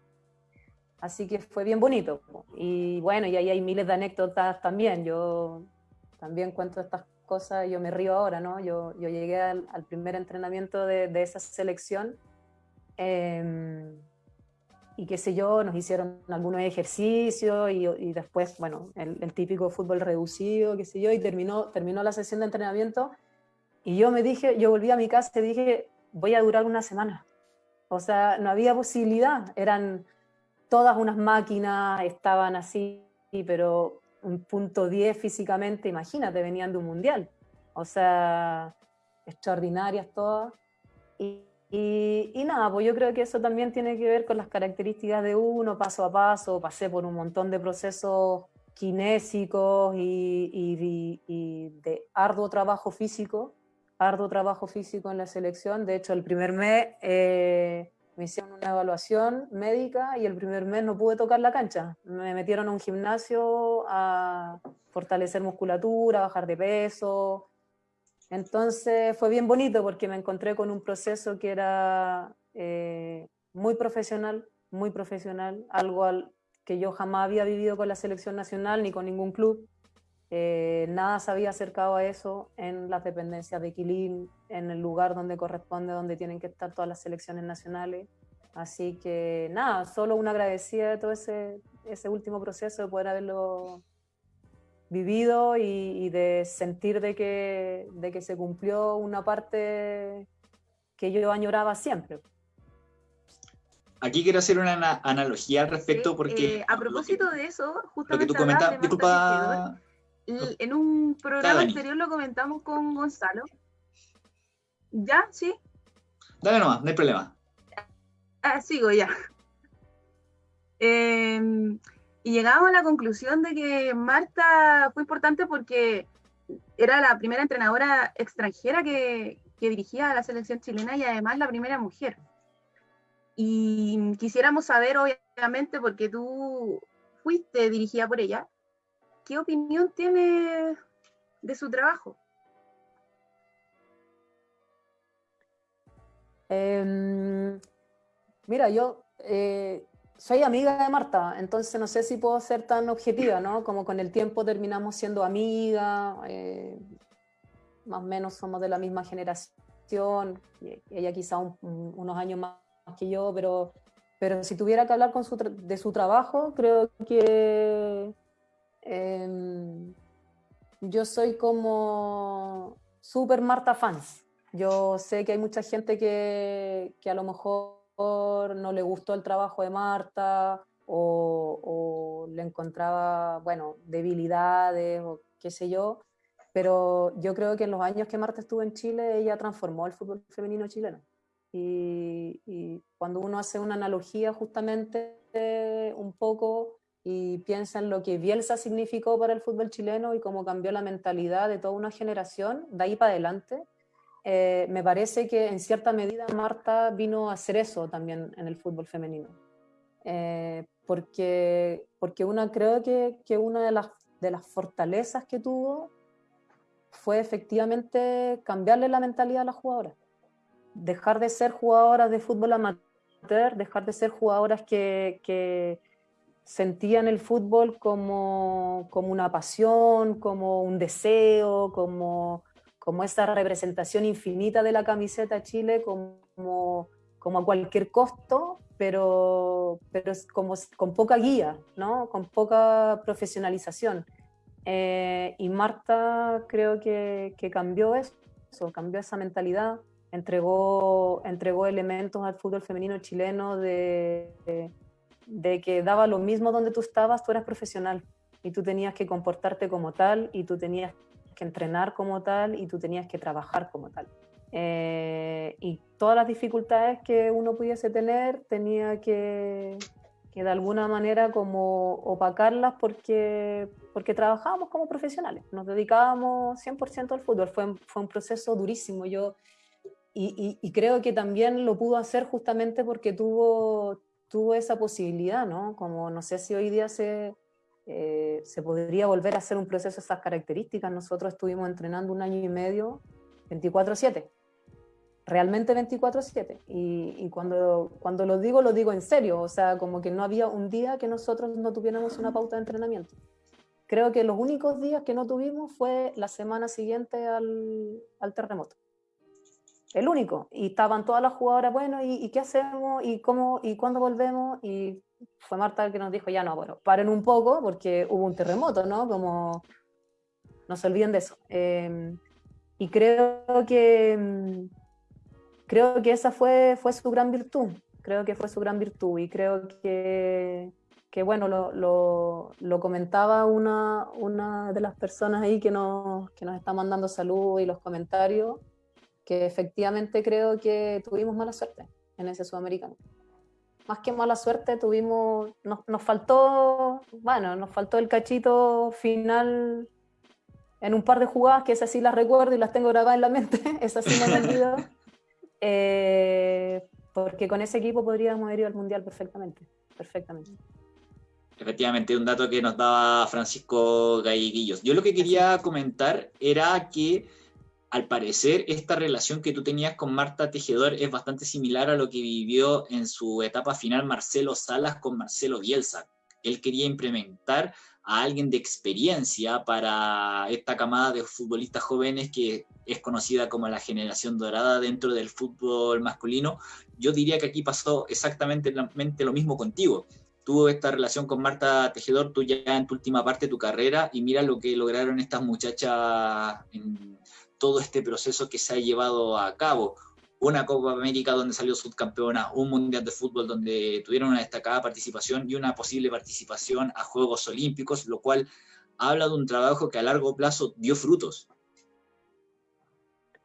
Así que fue bien bonito. Y bueno, y ahí hay miles de anécdotas también. Yo también cuento estas cosas, yo me río ahora, ¿no? Yo, yo llegué al, al primer entrenamiento de, de esa selección eh, y qué sé yo, nos hicieron algunos ejercicios y, y después, bueno, el, el, típico fútbol reducido, qué sé yo, y terminó, terminó la sesión de entrenamiento y yo me dije, yo volví a mi casa y dije, voy a durar una semana. O sea, no había posibilidad, eran todas unas máquinas, estaban así, pero un punto 10 físicamente, imagínate, venían de un mundial. O sea, extraordinarias todas. Y, y, nada, pues yo creo que eso también tiene que ver con las características de uno, paso a paso. Pasé por un montón de procesos kinésicos y, y de arduo trabajo físico, arduo trabajo físico en la selección. De hecho, el primer mes eh, me hicieron una evaluación médica y el primer mes no pude tocar la cancha. Me metieron a un gimnasio a fortalecer musculatura, bajar de peso, entonces fue bien bonito porque me encontré con un proceso que era eh, muy profesional, muy profesional, algo al, que yo jamás había vivido con la selección nacional ni con ningún club. Eh, nada se había acercado a eso en las dependencias de Quilín, en el lugar donde corresponde, donde tienen que estar todas las selecciones nacionales. Así que nada, solo una agradecida de todo ese, ese último proceso, de poder haberlo vivido y, de sentir de que, de que se cumplió una parte que yo añoraba siempre. Aquí quiero hacer una analogía al respecto porque... Eh, a propósito de eso, justamente... Lo que tú comentas, disculpa... En un programa anterior lo comentamos con Gonzalo. ¿Ya? ¿Sí? Dale nomás, no hay problema. Ah, sigo ya. Eh, y llegamos a la conclusión de que Marta fue importante porque era la primera entrenadora extranjera que, dirigía a la selección chilena y además la primera mujer. Y quisiéramos saber, obviamente, porque tú fuiste dirigida por ella, ¿qué opinión tiene de su trabajo? Em, mira, yo eh, soy amiga de Marta, entonces no sé si puedo ser tan objetiva, ¿no? Como con el tiempo terminamos siendo amigas, eh, más o menos somos de la misma generación, ella quizá unos años más que yo, pero, pero si tuviera que hablar de su trabajo, creo que em, yo soy como super Marta fans. Yo sé que hay mucha gente que, que a lo mejor no le gustó el trabajo de Marta o, le encontraba, bueno, debilidades o qué sé yo, pero yo creo que en los años que Marta estuvo en Chile, ella transformó el fútbol femenino chileno. Y, y cuando uno hace una analogía justamente un poco y piensa en lo que Bielsa significó para el fútbol chileno y cómo cambió la mentalidad de toda una generación, de ahí para adelante, eh, me parece que en cierta medida Marta vino a hacer eso también en el fútbol femenino. Eh, porque, porque una, creo que, que una de las, de las fortalezas que tuvo fue efectivamente cambiarle la mentalidad a las jugadoras. Dejar de ser jugadoras de fútbol amateur, dejar de ser jugadoras que, que sentían el fútbol como, como una pasión, como un deseo, como como esa representación infinita de la camiseta Chile como, como a cualquier costo, pero, pero como, con poca guía, ¿no? con poca profesionalización. Eh, y Marta creo que, cambió eso, cambió esa mentalidad, entregó, entregó elementos al fútbol femenino chileno de, de que daba lo mismo donde tú estabas, tú eras profesional y tú tenías que comportarte como tal y tú tenías que entrenar como tal y tú tenías que trabajar como tal. Eh, y todas las dificultades que uno pudiese tener tenía que, que de alguna manera como opacarlas porque, porque trabajábamos como profesionales, nos dedicábamos 100% al fútbol, fue, fue un proceso durísimo. Yo, y, y, creo que también lo pudo hacer justamente porque tuvo, tuvo esa posibilidad, ¿no? Como no sé si hoy día se, eh, se podría volver a hacer un proceso de esas características. Nosotros estuvimos entrenando un año y medio 24/7, realmente 24/7. Y, y, cuando, cuando lo digo, lo digo en serio, o sea, como que no había un día que nosotros no tuviéramos una pauta de entrenamiento. Creo que los únicos días que no tuvimos fue la semana siguiente al, al terremoto. El único. Y estaban todas las jugadoras, bueno, ¿y, ¿y, qué hacemos? ¿Y cómo? ¿Y cuándo volvemos? Y fue Marta el que nos dijo, ya no, bueno, paren un poco porque hubo un terremoto, ¿no? Como, no se olviden de eso. Em, y creo que, creo que esa fue, fue su gran virtud, creo que fue su gran virtud y creo que, que bueno, lo, lo, comentaba una, una, de las personas ahí que nos, que nos está mandando salud y los comentarios, que efectivamente creo que tuvimos mala suerte en ese sudamericano. Más que mala suerte, tuvimos, nos, nos faltó, bueno, nos faltó el cachito final en un par de jugadas, que esas sí las recuerdo y las tengo grabadas en la mente, esas sí me han olvidado, eh, porque con ese equipo podríamos haber ido al Mundial perfectamente, perfectamente. Efectivamente, un dato que nos daba Francisco Galleguillos. Yo lo que quería comentar era que al parecer esta relación que tú tenías con Marta Tejedor es bastante similar a lo que vivió en su etapa final Marcelo Salas con Marcelo Bielsa. Él quería implementar a alguien de experiencia para esta camada de futbolistas jóvenes que es conocida como la generación dorada dentro del fútbol masculino. Yo diría que aquí pasó exactamente lo mismo contigo. Tuvo esta relación con Marta Tejedor, tú ya en tu última parte de tu carrera, y mira lo que lograron estas muchachas todo este proceso que se ha llevado a cabo. Una Copa América donde salió subcampeona, un Mundial de Fútbol donde tuvieron una destacada participación y una posible participación a Juegos Olímpicos, lo cual habla de un trabajo que a largo plazo dio frutos.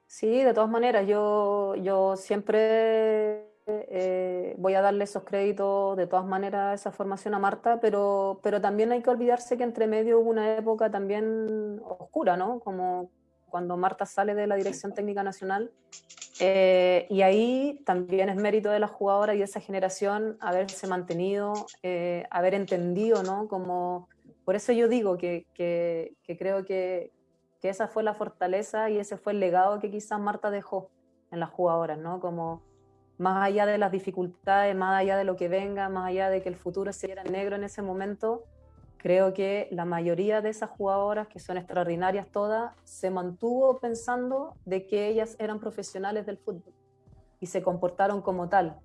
Sí, de todas maneras, yo, yo siempre eh, voy a darle esos créditos de todas maneras esa formación a Marta, pero, pero también hay que olvidarse que entre medio hubo una época también oscura, ¿no? Como, cuando Marta sale de la Dirección Técnica Nacional. Eh, y ahí también es mérito de la jugadora y de esa generación haberse mantenido, eh, haber entendido, ¿no? Como, por eso yo digo que, que, creo que, que, esa fue la fortaleza y ese fue el legado que quizás Marta dejó en las jugadoras, ¿no? Como más allá de las dificultades, más allá de lo que venga, más allá de que el futuro se viera negro en ese momento, Creo que la mayoría de esas jugadoras, que son extraordinarias todas, se mantuvo pensando de que ellas eran profesionales del fútbol y se comportaron como tal.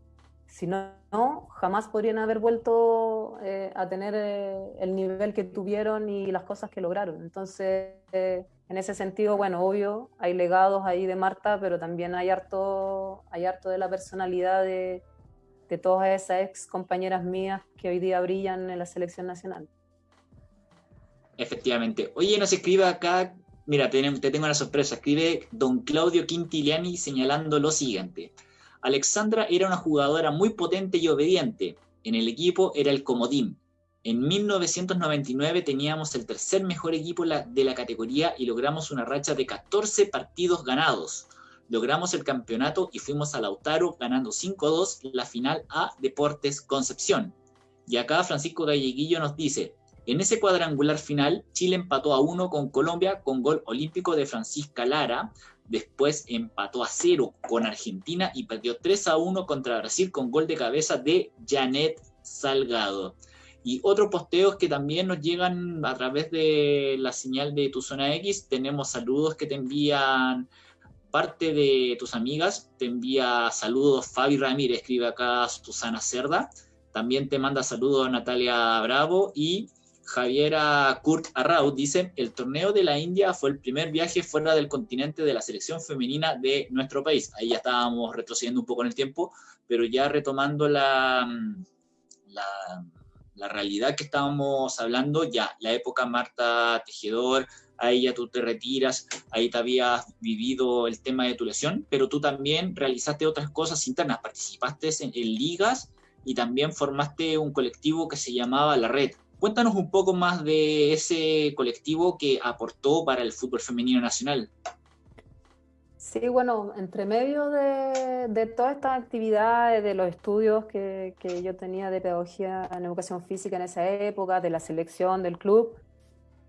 Si no, jamás podrían haber vuelto eh, a tener eh, el nivel que tuvieron y las cosas que lograron. Entonces, eh, en ese sentido, bueno, obvio, hay legados ahí de Marta, pero también hay harto, hay harto de la personalidad de, de todas esas ex compañeras mías que hoy día brillan en la selección nacional. Efectivamente. Oye, nos escribe acá, mira, te, tengo una sorpresa, escribe don Claudio Quintiliani señalando lo siguiente. Alexandra era una jugadora muy potente y obediente. En el equipo era el comodín. En 1999 teníamos el tercer mejor equipo de la categoría y logramos una racha de 14 partidos ganados. Logramos el campeonato y fuimos a Lautaro ganando 5-2 la final a Deportes Concepción. Y acá Francisco Galleguillo nos dice, en ese cuadrangular final, Chile empató a uno con Colombia con gol olímpico de Francisca Lara. Después empató a cero con Argentina y perdió 3 a 1 contra Brasil con gol de cabeza de Janet Salgado. Y otros posteos que también nos llegan a través de la señal de tu zona X. Tenemos saludos que te envían parte de tus amigas. Te envía saludos Fabi Ramírez, escribe acá Susana Cerda. También te manda saludos Natalia Bravo y Javiera Kurt Arraud dice, el torneo de la India fue el primer viaje fuera del continente de la selección femenina de nuestro país. Ahí ya estábamos retrocediendo un poco en el tiempo, pero ya retomando la, la, la realidad que estábamos hablando, ya la época Marta Tejedor, ahí ya tú te retiras, ahí te habías vivido el tema de tu lesión, pero tú también realizaste otras cosas internas, participaste en ligas y también formaste un colectivo que se llamaba La Red Cuéntanos un poco más de ese colectivo que aportó para el fútbol femenino nacional. Sí, bueno, entre medio de, de todas estas actividades, de los estudios que, que, yo tenía de pedagogía en educación física en esa época, de la selección del club,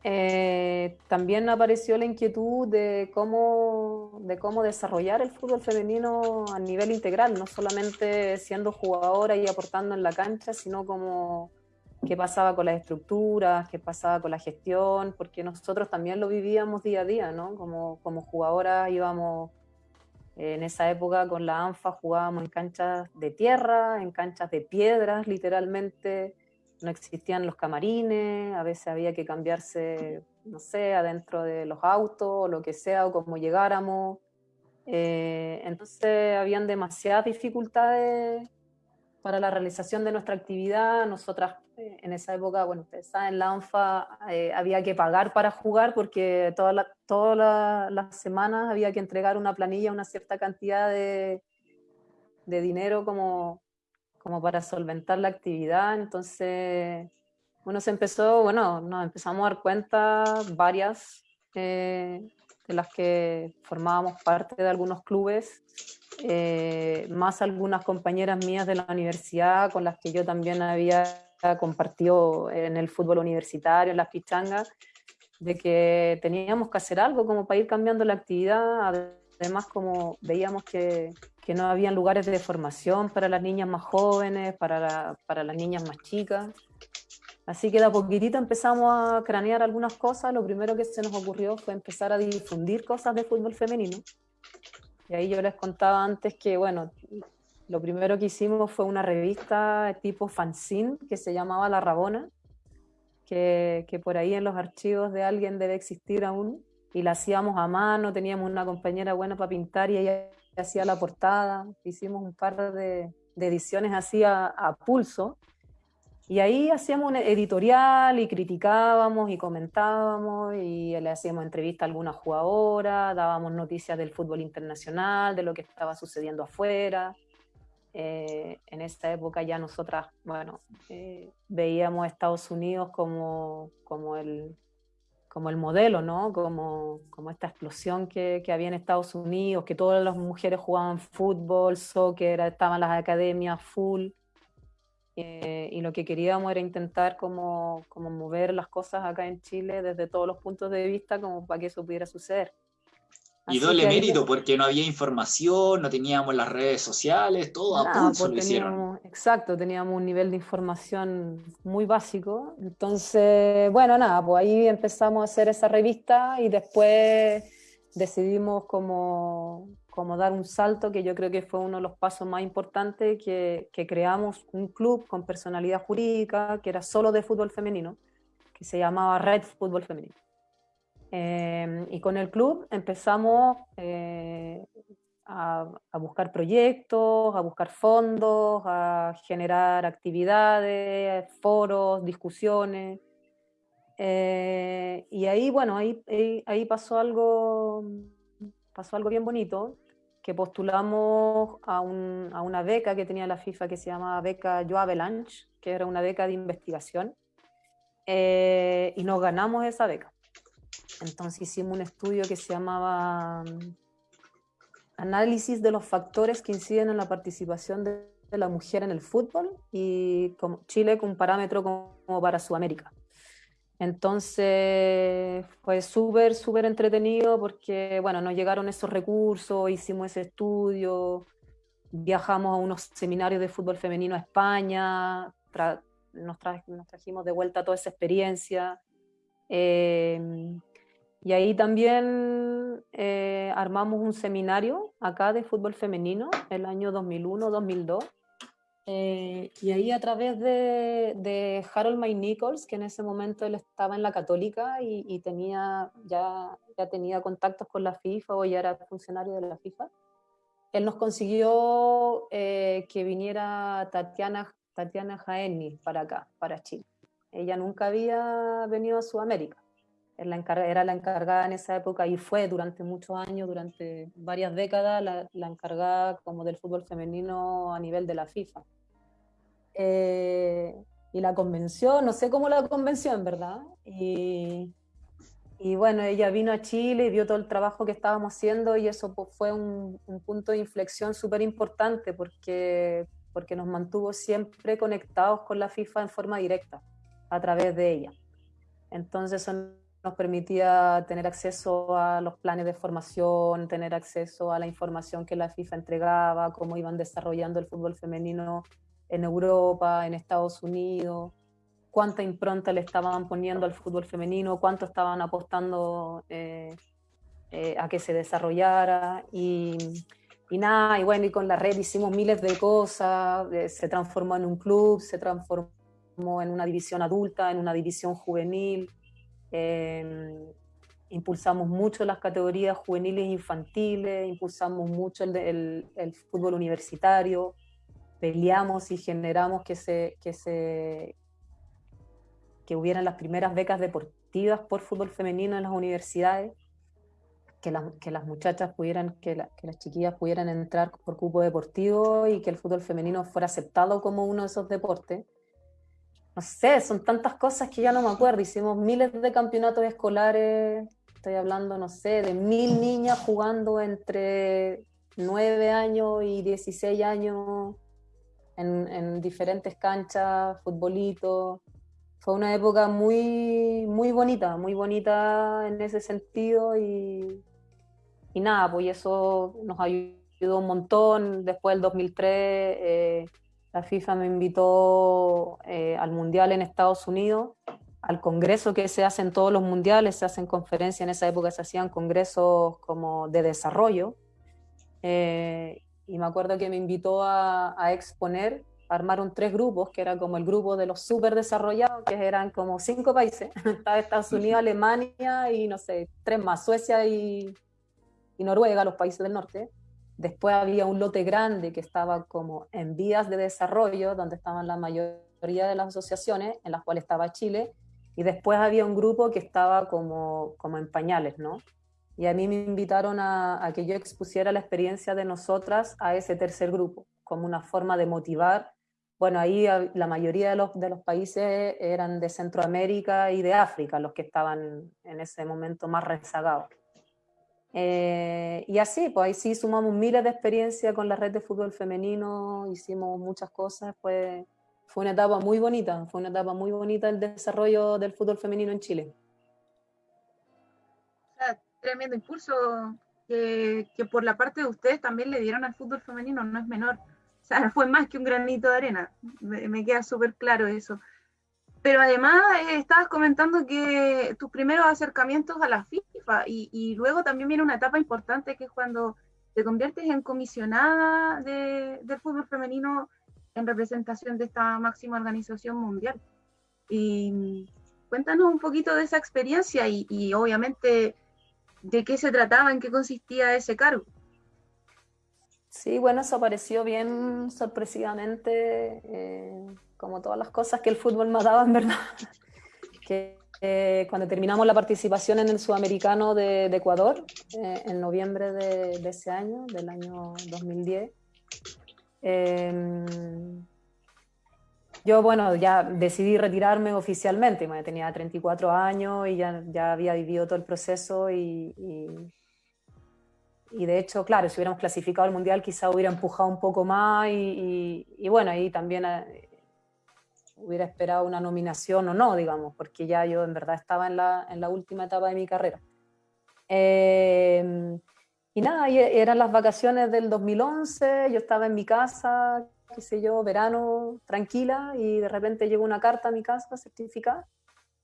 eh, también apareció la inquietud de cómo, de cómo desarrollar el fútbol femenino a nivel integral, no solamente siendo jugadora y aportando en la cancha, sino como qué pasaba con las estructuras, qué pasaba con la gestión, porque nosotros también lo vivíamos día a día, ¿no? Como, como jugadoras íbamos en esa época con la ANFA, jugábamos en canchas de tierra, en canchas de piedras, literalmente, no existían los camarines, a veces había que cambiarse, no sé, adentro de los autos o lo que sea, o como llegáramos. Eh, entonces habían demasiadas dificultades para la realización de nuestra actividad. Nosotras eh, en esa época, bueno, ustedes saben, en la ANFA eh, había que pagar para jugar porque todas la, todas las semanas había que entregar una planilla, una cierta cantidad de, de dinero como, como para solventar la actividad. Entonces, bueno, se empezó, bueno, nos empezamos a dar cuenta varias eh, de las que formábamos parte de algunos clubes, eh, más algunas compañeras mías de la universidad con las que yo también había compartido en el fútbol universitario, en las pichangas, de que teníamos que hacer algo como para ir cambiando la actividad, además como veíamos que, que no había lugares de formación para las niñas más jóvenes, para, para las niñas más chicas. Así que de a empezamos a cranear algunas cosas. Lo primero que se nos ocurrió fue empezar a difundir cosas de fútbol femenino. Y ahí yo les contaba antes que, bueno, lo primero que hicimos fue una revista tipo fanzine que se llamaba La Rabona, que, que por ahí en los archivos de alguien debe existir aún. Y la hacíamos a mano, teníamos una compañera buena para pintar y ella hacía la portada. Hicimos un par de, ediciones así a pulso y ahí hacíamos un editorial y criticábamos y comentábamos y le hacíamos entrevista a alguna jugadora, dábamos noticias del fútbol internacional, de lo que estaba sucediendo afuera. Eh, en esta época ya nosotras, bueno, eh, veíamos a Estados Unidos como, como, el, como el modelo, ¿no? Como, como esta explosión que, que había en Estados Unidos, que todas las mujeres jugaban fútbol, soccer, estaban las academias full. Eh, y lo que queríamos era intentar como, como mover las cosas acá en Chile desde todos los puntos de vista como para que eso pudiera suceder. y doble mérito, porque no había información, no teníamos las redes sociales, todo a pulso lo hicieron. Exacto, teníamos un nivel de información muy básico. Entonces, bueno, nada, pues ahí empezamos a hacer esa revista y después decidimos como como dar un salto que yo creo que fue uno de los pasos más importantes, que, creamos un club con personalidad jurídica que era solo de fútbol femenino, que se llamaba Red Fútbol Femenino. Eh, y con el club empezamos eh, a, a, buscar proyectos, a buscar fondos, a generar actividades, foros, discusiones. Eh, y ahí, bueno, ahí, ahí, ahí pasó algo pasó algo bien bonito, que postulamos a, un, a, una beca que tenía la FIFA que se llamaba Beca Joe Avalanche, que era una beca de investigación, eh, y nos ganamos esa beca. Entonces hicimos un estudio que se llamaba mm, Análisis de los factores que inciden en la participación de, la mujer en el fútbol y como Chile con parámetro como para Sudamérica. Entonces fue súper, súper entretenido porque, bueno, nos llegaron esos recursos, hicimos ese estudio, viajamos a unos seminarios de fútbol femenino a España, nos, tra nos, trajimos de vuelta toda esa experiencia. Eh, y ahí también eh, armamos un seminario acá de fútbol femenino el año 2001-2002 eh, y ahí a través de, Harold May Nichols, que en ese momento él estaba en la católica y, y, tenía, ya, ya tenía contactos con la FIFA o ya era funcionario de la FIFA, él nos consiguió eh, que viniera Tatiana, Tatiana Jaeni para acá, para Chile. Ella nunca había venido a Sudamérica. La, era la encargada en esa época y fue durante muchos años, durante varias décadas, la, encargada como del fútbol femenino a nivel de la FIFA. Eh, y la convenció, no sé cómo la convenció en verdad. Y, y, bueno, ella vino a Chile y vio todo el trabajo que estábamos haciendo y eso fue un, un, punto de inflexión súper importante porque, porque nos mantuvo siempre conectados con la FIFA en forma directa a través de ella. Entonces eso nos permitía tener acceso a los planes de formación, tener acceso a la información que la FIFA entregaba, cómo iban desarrollando el fútbol femenino en Europa, en Estados Unidos, cuánta impronta le estaban poniendo al fútbol femenino, cuánto estaban apostando eh, eh, a que se desarrollara. Y, y, nada, y bueno, y con la red hicimos miles de cosas, eh, se transformó en un club, se transformó en una división adulta, en una división juvenil, em, impulsamos mucho las categorías juveniles e infantiles, impulsamos mucho el, fútbol universitario, peleamos y generamos que se, que se que hubieran las primeras becas deportivas por fútbol femenino en las universidades, que, que las muchachas pudieran, que, que, las chiquillas pudieran entrar por cupo deportivo y que el fútbol femenino fuera aceptado como uno de esos deportes. No sé, son tantas cosas que ya no me acuerdo. Hicimos miles de campeonatos escolares, estoy hablando, no sé, de mil niñas jugando entre 9 años y 16 años en, en diferentes canchas, futbolito fue una época muy, muy bonita, muy bonita en ese sentido y, y nada, pues eso nos ayudó un montón. Después del 2003 eh, la FIFA me invitó eh, al Mundial en Estados Unidos, al congreso que se hace en todos los mundiales, se hacen conferencias, en esa época se hacían congresos como de desarrollo. Eh, y me acuerdo que me invitó a, exponer armaron tres grupos, que era como el grupo de los súper desarrollados, que eran como cinco países. Estados Unidos, Alemania y no sé, tres más, Suecia y, Noruega, los países del norte. Después había un lote grande que estaba como en vías de desarrollo, donde estaban la mayoría de las asociaciones, en las cuales estaba Chile. Y después había un grupo que estaba como, como en pañales, ¿no? Y a mí me invitaron a, que yo expusiera la experiencia de nosotras a ese tercer grupo, como una forma de motivar bueno, ahí la mayoría de los, de los, países eran de Centroamérica y de África, los que estaban en ese momento más rezagados. Eh, y así, pues ahí sí sumamos miles de experiencias con la red de fútbol femenino, hicimos muchas cosas, fue, fue una etapa muy bonita, fue una etapa muy bonita el desarrollo del fútbol femenino en Chile. Tremendo impulso que, que por la parte de ustedes también le dieron al fútbol femenino, no es menor. O sea, fue más que un granito de arena, me, queda súper claro eso. Pero además eh, estabas comentando que tus primeros acercamientos a la FIFA y, luego también viene una etapa importante que es cuando te conviertes en comisionada de, del fútbol femenino en representación de esta máxima organización mundial. Y cuéntanos un poquito de esa experiencia y, y obviamente de qué se trataba, en qué consistía ese cargo. Sí, bueno, eso apareció bien sorpresivamente, eh, como todas las cosas que el fútbol me daba, en verdad. que eh, cuando terminamos la participación en el Sudamericano de, Ecuador, eh, en noviembre de, ese año, del año 2010, em, yo, bueno, ya decidí retirarme oficialmente, tenía 34 años y ya, había vivido todo el proceso y y de hecho, claro, si hubiéramos clasificado al Mundial quizá hubiera empujado un poco más y, y, bueno, ahí también eh, hubiera esperado una nominación o no, digamos, porque ya yo en verdad estaba en la, en la última etapa de mi carrera. Eh, y nada, eran las vacaciones del 2011, yo estaba en mi casa, qué sé yo, verano, tranquila, y de repente llegó una carta a mi casa certificada,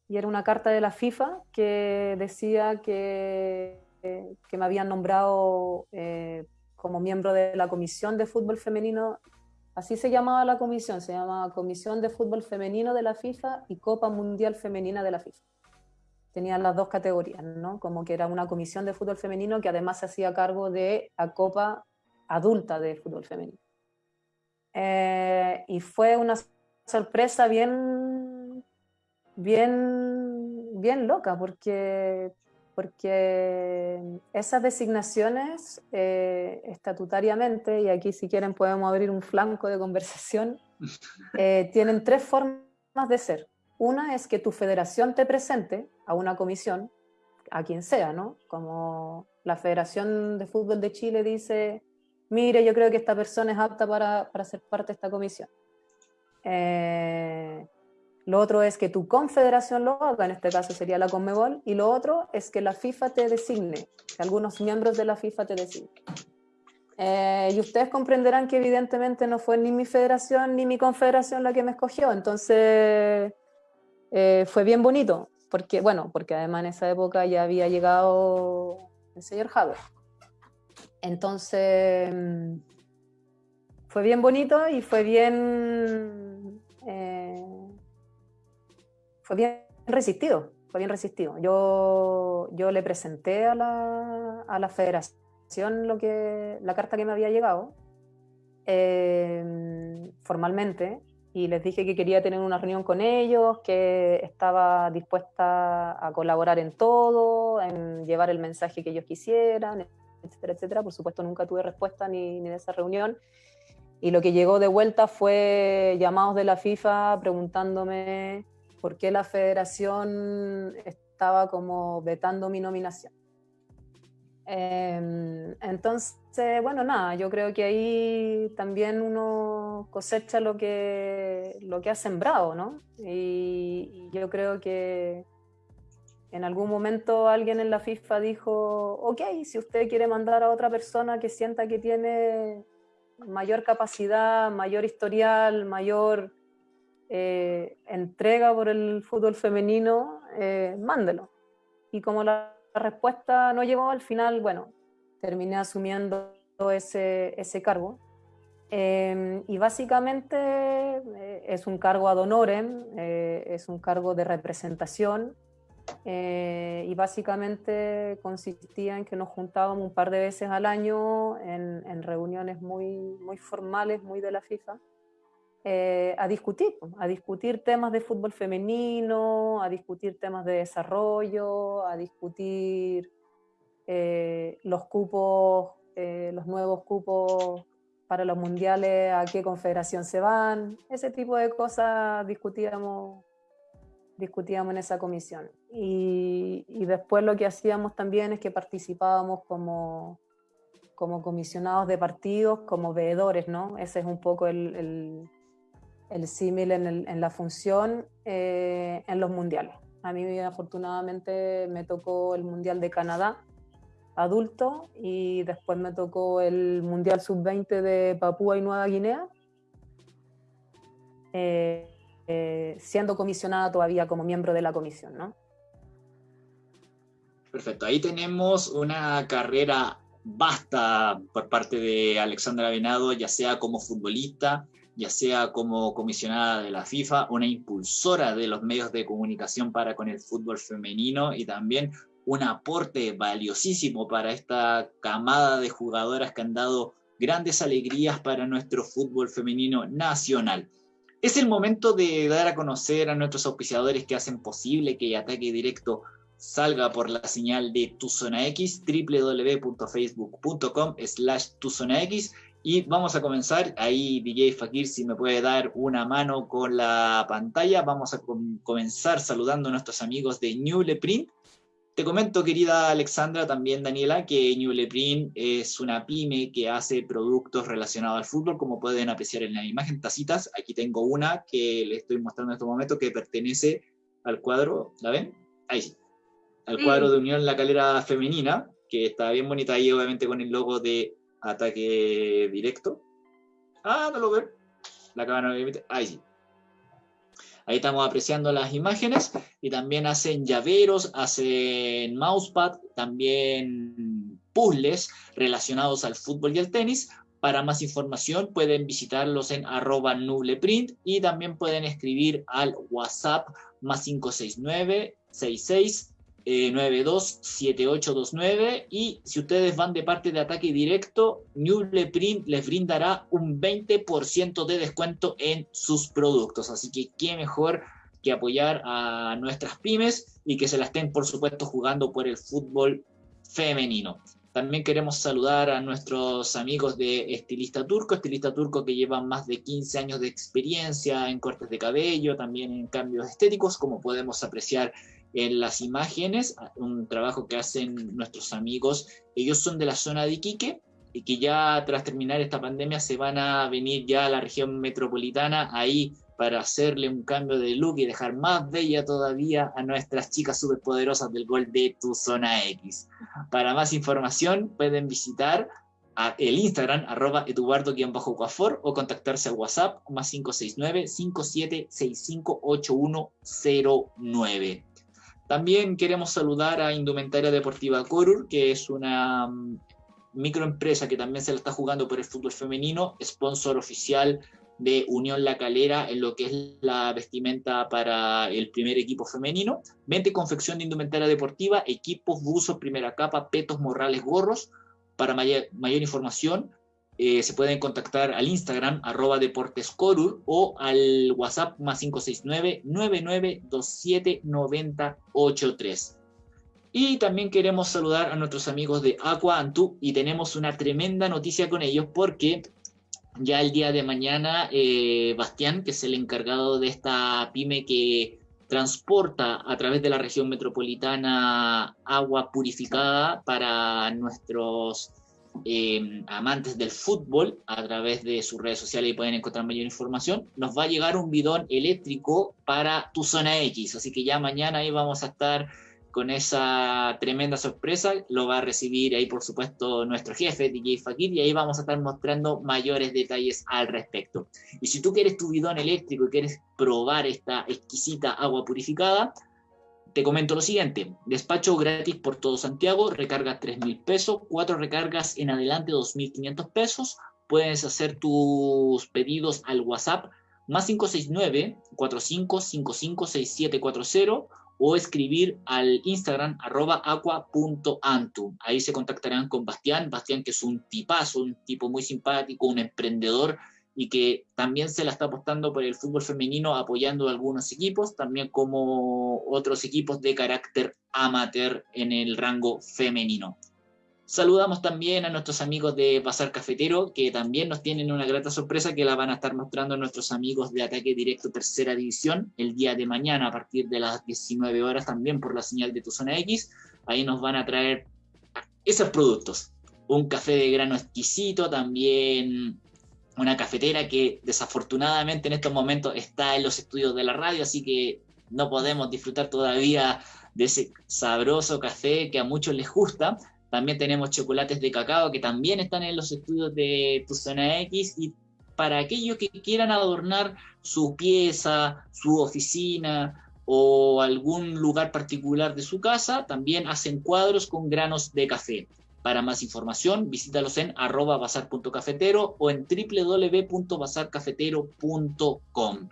y era una carta de la FIFA que decía que que me habían nombrado eh, como miembro de la Comisión de Fútbol Femenino, así se llamaba la comisión, se llamaba Comisión de Fútbol Femenino de la FIFA y Copa Mundial Femenina de la FIFA. Tenían las dos categorías, ¿no? Como que era una comisión de fútbol femenino que además se hacía cargo de la Copa Adulta de Fútbol Femenino. Eh, y fue una sorpresa bien, bien, bien loca, porque porque esas designaciones eh, estatutariamente, y aquí si quieren podemos abrir un flanco de conversación, eh, tienen tres formas de ser. Una es que tu federación te presente a una comisión, a quien sea, ¿no? Como la Federación de Fútbol de Chile dice, mire, yo creo que esta persona es apta para, para ser parte de esta comisión. Eh, lo otro es que tu confederación lo haga, en este caso sería la Conmebol, y lo otro es que la FIFA te designe, que algunos miembros de la FIFA te designen. Eh, y ustedes comprenderán que evidentemente no fue ni mi federación ni mi confederación la que me escogió, entonces eh, fue bien bonito, porque, bueno, porque además en esa época ya había llegado el señor Haber. Entonces, mm, fue bien bonito y fue bien... Eh, fue bien resistido, fue bien resistido. Yo, yo le presenté a la, a la federación lo que, la carta que me había llegado. Eh, formalmente y les dije que quería tener una reunión con ellos, que estaba dispuesta a colaborar en todo, en llevar el mensaje que ellos quisieran, etcétera, etcétera. Por supuesto, nunca tuve respuesta ni, ni de esa reunión. Y lo que llegó de vuelta fue llamados de la FIFA preguntándome por qué la federación estaba como vetando mi nominación. Em, entonces, bueno, nada, yo creo que ahí también uno cosecha lo que, lo que ha sembrado, ¿no? Y, yo creo que en algún momento alguien en la FIFA dijo, ok, si usted quiere mandar a otra persona que sienta que tiene mayor capacidad, mayor historial, mayor eh, entrega por el fútbol femenino, eh, mándelo. Y como la respuesta no llegó, al final, bueno, terminé asumiendo ese, cargo. Em, y básicamente eh, es un cargo ad honorem, eh, es un cargo de representación y básicamente consistía en que nos juntábamos un par de veces al año en, en reuniones muy, muy formales, muy de la FIFA, eh, a discutir, a discutir temas de fútbol femenino, a discutir temas de desarrollo, a discutir eh, los cupos, eh, los nuevos cupos para los mundiales, a qué confederación se van, ese tipo de cosas discutíamos, discutíamos en esa comisión. Y, después lo que hacíamos también es que participábamos como, como comisionados de partidos, como veedores, ¿no? Ese es un poco el el símil en, la función eh, en los mundiales. A mí afortunadamente me tocó el Mundial de Canadá adulto y después me tocó el Mundial Sub-20 de Papúa y Nueva Guinea, eh, eh, siendo comisionada todavía como miembro de la comisión. ¿no? Perfecto, ahí tenemos una carrera vasta por parte de Alexandra Venado, ya sea como futbolista, ya sea como comisionada de la FIFA, una impulsora de los medios de comunicación para con el fútbol femenino y también un aporte valiosísimo para esta camada de jugadoras que han dado grandes alegrías para nuestro fútbol femenino nacional. Es el momento de dar a conocer a nuestros auspiciadores que hacen posible que Ataque Directo salga por la señal de Tu Zona X, www.facebook.com slash Tu Zona X y vamos a comenzar, ahí DJ Fakir, si me puede dar una mano con la pantalla, vamos a comenzar saludando a nuestros amigos de New Print. Te comento, querida Alexandra, también Daniela, que New Print es una pyme que hace productos relacionados al fútbol, como pueden apreciar en la imagen, tacitas. Aquí tengo una que le estoy mostrando en este momento que pertenece al cuadro, ¿la ven? Ahí sí. Al cuadro de Unión La Calera Femenina, que está bien bonita ahí, obviamente con el logo de ataque directo. Ah, no lo veo. La cámara Ahí sí. Ahí estamos apreciando las imágenes y también hacen llaveros, hacen mousepad, también puzzles relacionados al fútbol y al tenis. Para más información pueden visitarlos en arroba nubleprint y también pueden escribir al WhatsApp más 569 66 927829 eh, y si ustedes van de parte de ataque directo, Print les brindará un 20% de descuento en sus productos. Así que qué mejor que apoyar a nuestras pymes y que se la estén, por supuesto, jugando por el fútbol femenino. También queremos saludar a nuestros amigos de Estilista Turco, Estilista Turco que llevan más de 15 años de experiencia en cortes de cabello, también en cambios estéticos, como podemos apreciar en las imágenes, un trabajo que hacen nuestros amigos. Ellos son de la zona de Iquique y que ya tras terminar esta pandemia se van a venir ya a la región metropolitana ahí para hacerle un cambio de look y dejar más bella todavía a nuestras chicas superpoderosas del gol de tu zona X. Para más información pueden visitar el Instagram arroba eduardo-coafor o contactarse al WhatsApp más 569 5765 8109. También queremos saludar a Indumentaria Deportiva Corur, que es una mm, microempresa que también se la está jugando por el fútbol femenino, sponsor oficial de Unión La Calera en lo que es la vestimenta para el primer equipo femenino. Vente confección de indumentaria deportiva, equipos, buzos, primera capa, petos, morrales, gorros. Para mayor, información, eh, se pueden contactar al Instagram arroba deportescorur o al WhatsApp más 569-9927-9083. Y también queremos saludar a nuestros amigos de Aqua Antú y tenemos una tremenda noticia con ellos porque ya el día de mañana eh, Bastián, que es el encargado de esta pyme que transporta a través de la región metropolitana agua purificada para nuestros eh, amantes del fútbol a través de sus redes sociales y pueden encontrar mayor información, nos va a llegar un bidón eléctrico para tu zona X. Así que ya mañana ahí vamos a estar con esa tremenda sorpresa. Lo va a recibir ahí, por supuesto, nuestro jefe, DJ Fakir, y ahí vamos a estar mostrando mayores detalles al respecto. Y si tú quieres tu bidón eléctrico y quieres probar esta exquisita agua purificada, te comento lo siguiente, despacho gratis por todo Santiago, recarga 3 mil pesos, cuatro recargas en adelante 2.500 pesos, puedes hacer tus pedidos al WhatsApp más 569 45556740 o escribir al Instagram arroba aqua.antu. Ahí se contactarán con Bastián, Bastián que es un tipazo, un tipo muy simpático, un emprendedor y que también se la está apostando por el fútbol femenino apoyando algunos equipos, también como otros equipos de carácter amateur en el rango femenino. Saludamos también a nuestros amigos de Bazar Cafetero, que también nos tienen una grata sorpresa que la van a estar mostrando nuestros amigos de Ataque Directo Tercera División el día de mañana a partir de las 19 horas también por la señal de tu zona X. Ahí nos van a traer esos productos. Un café de grano exquisito, también una cafetera que desafortunadamente en estos momentos está en los estudios de la radio, así que no podemos disfrutar todavía de ese sabroso café que a muchos les gusta, también tenemos chocolates de cacao que también están en los estudios de Tu Zona X y para aquellos que quieran adornar su pieza, su oficina o algún lugar particular de su casa, también hacen cuadros con granos de café. Para más información, visítalos en arroba bazar.cafetero o en www.bazarcafetero.com.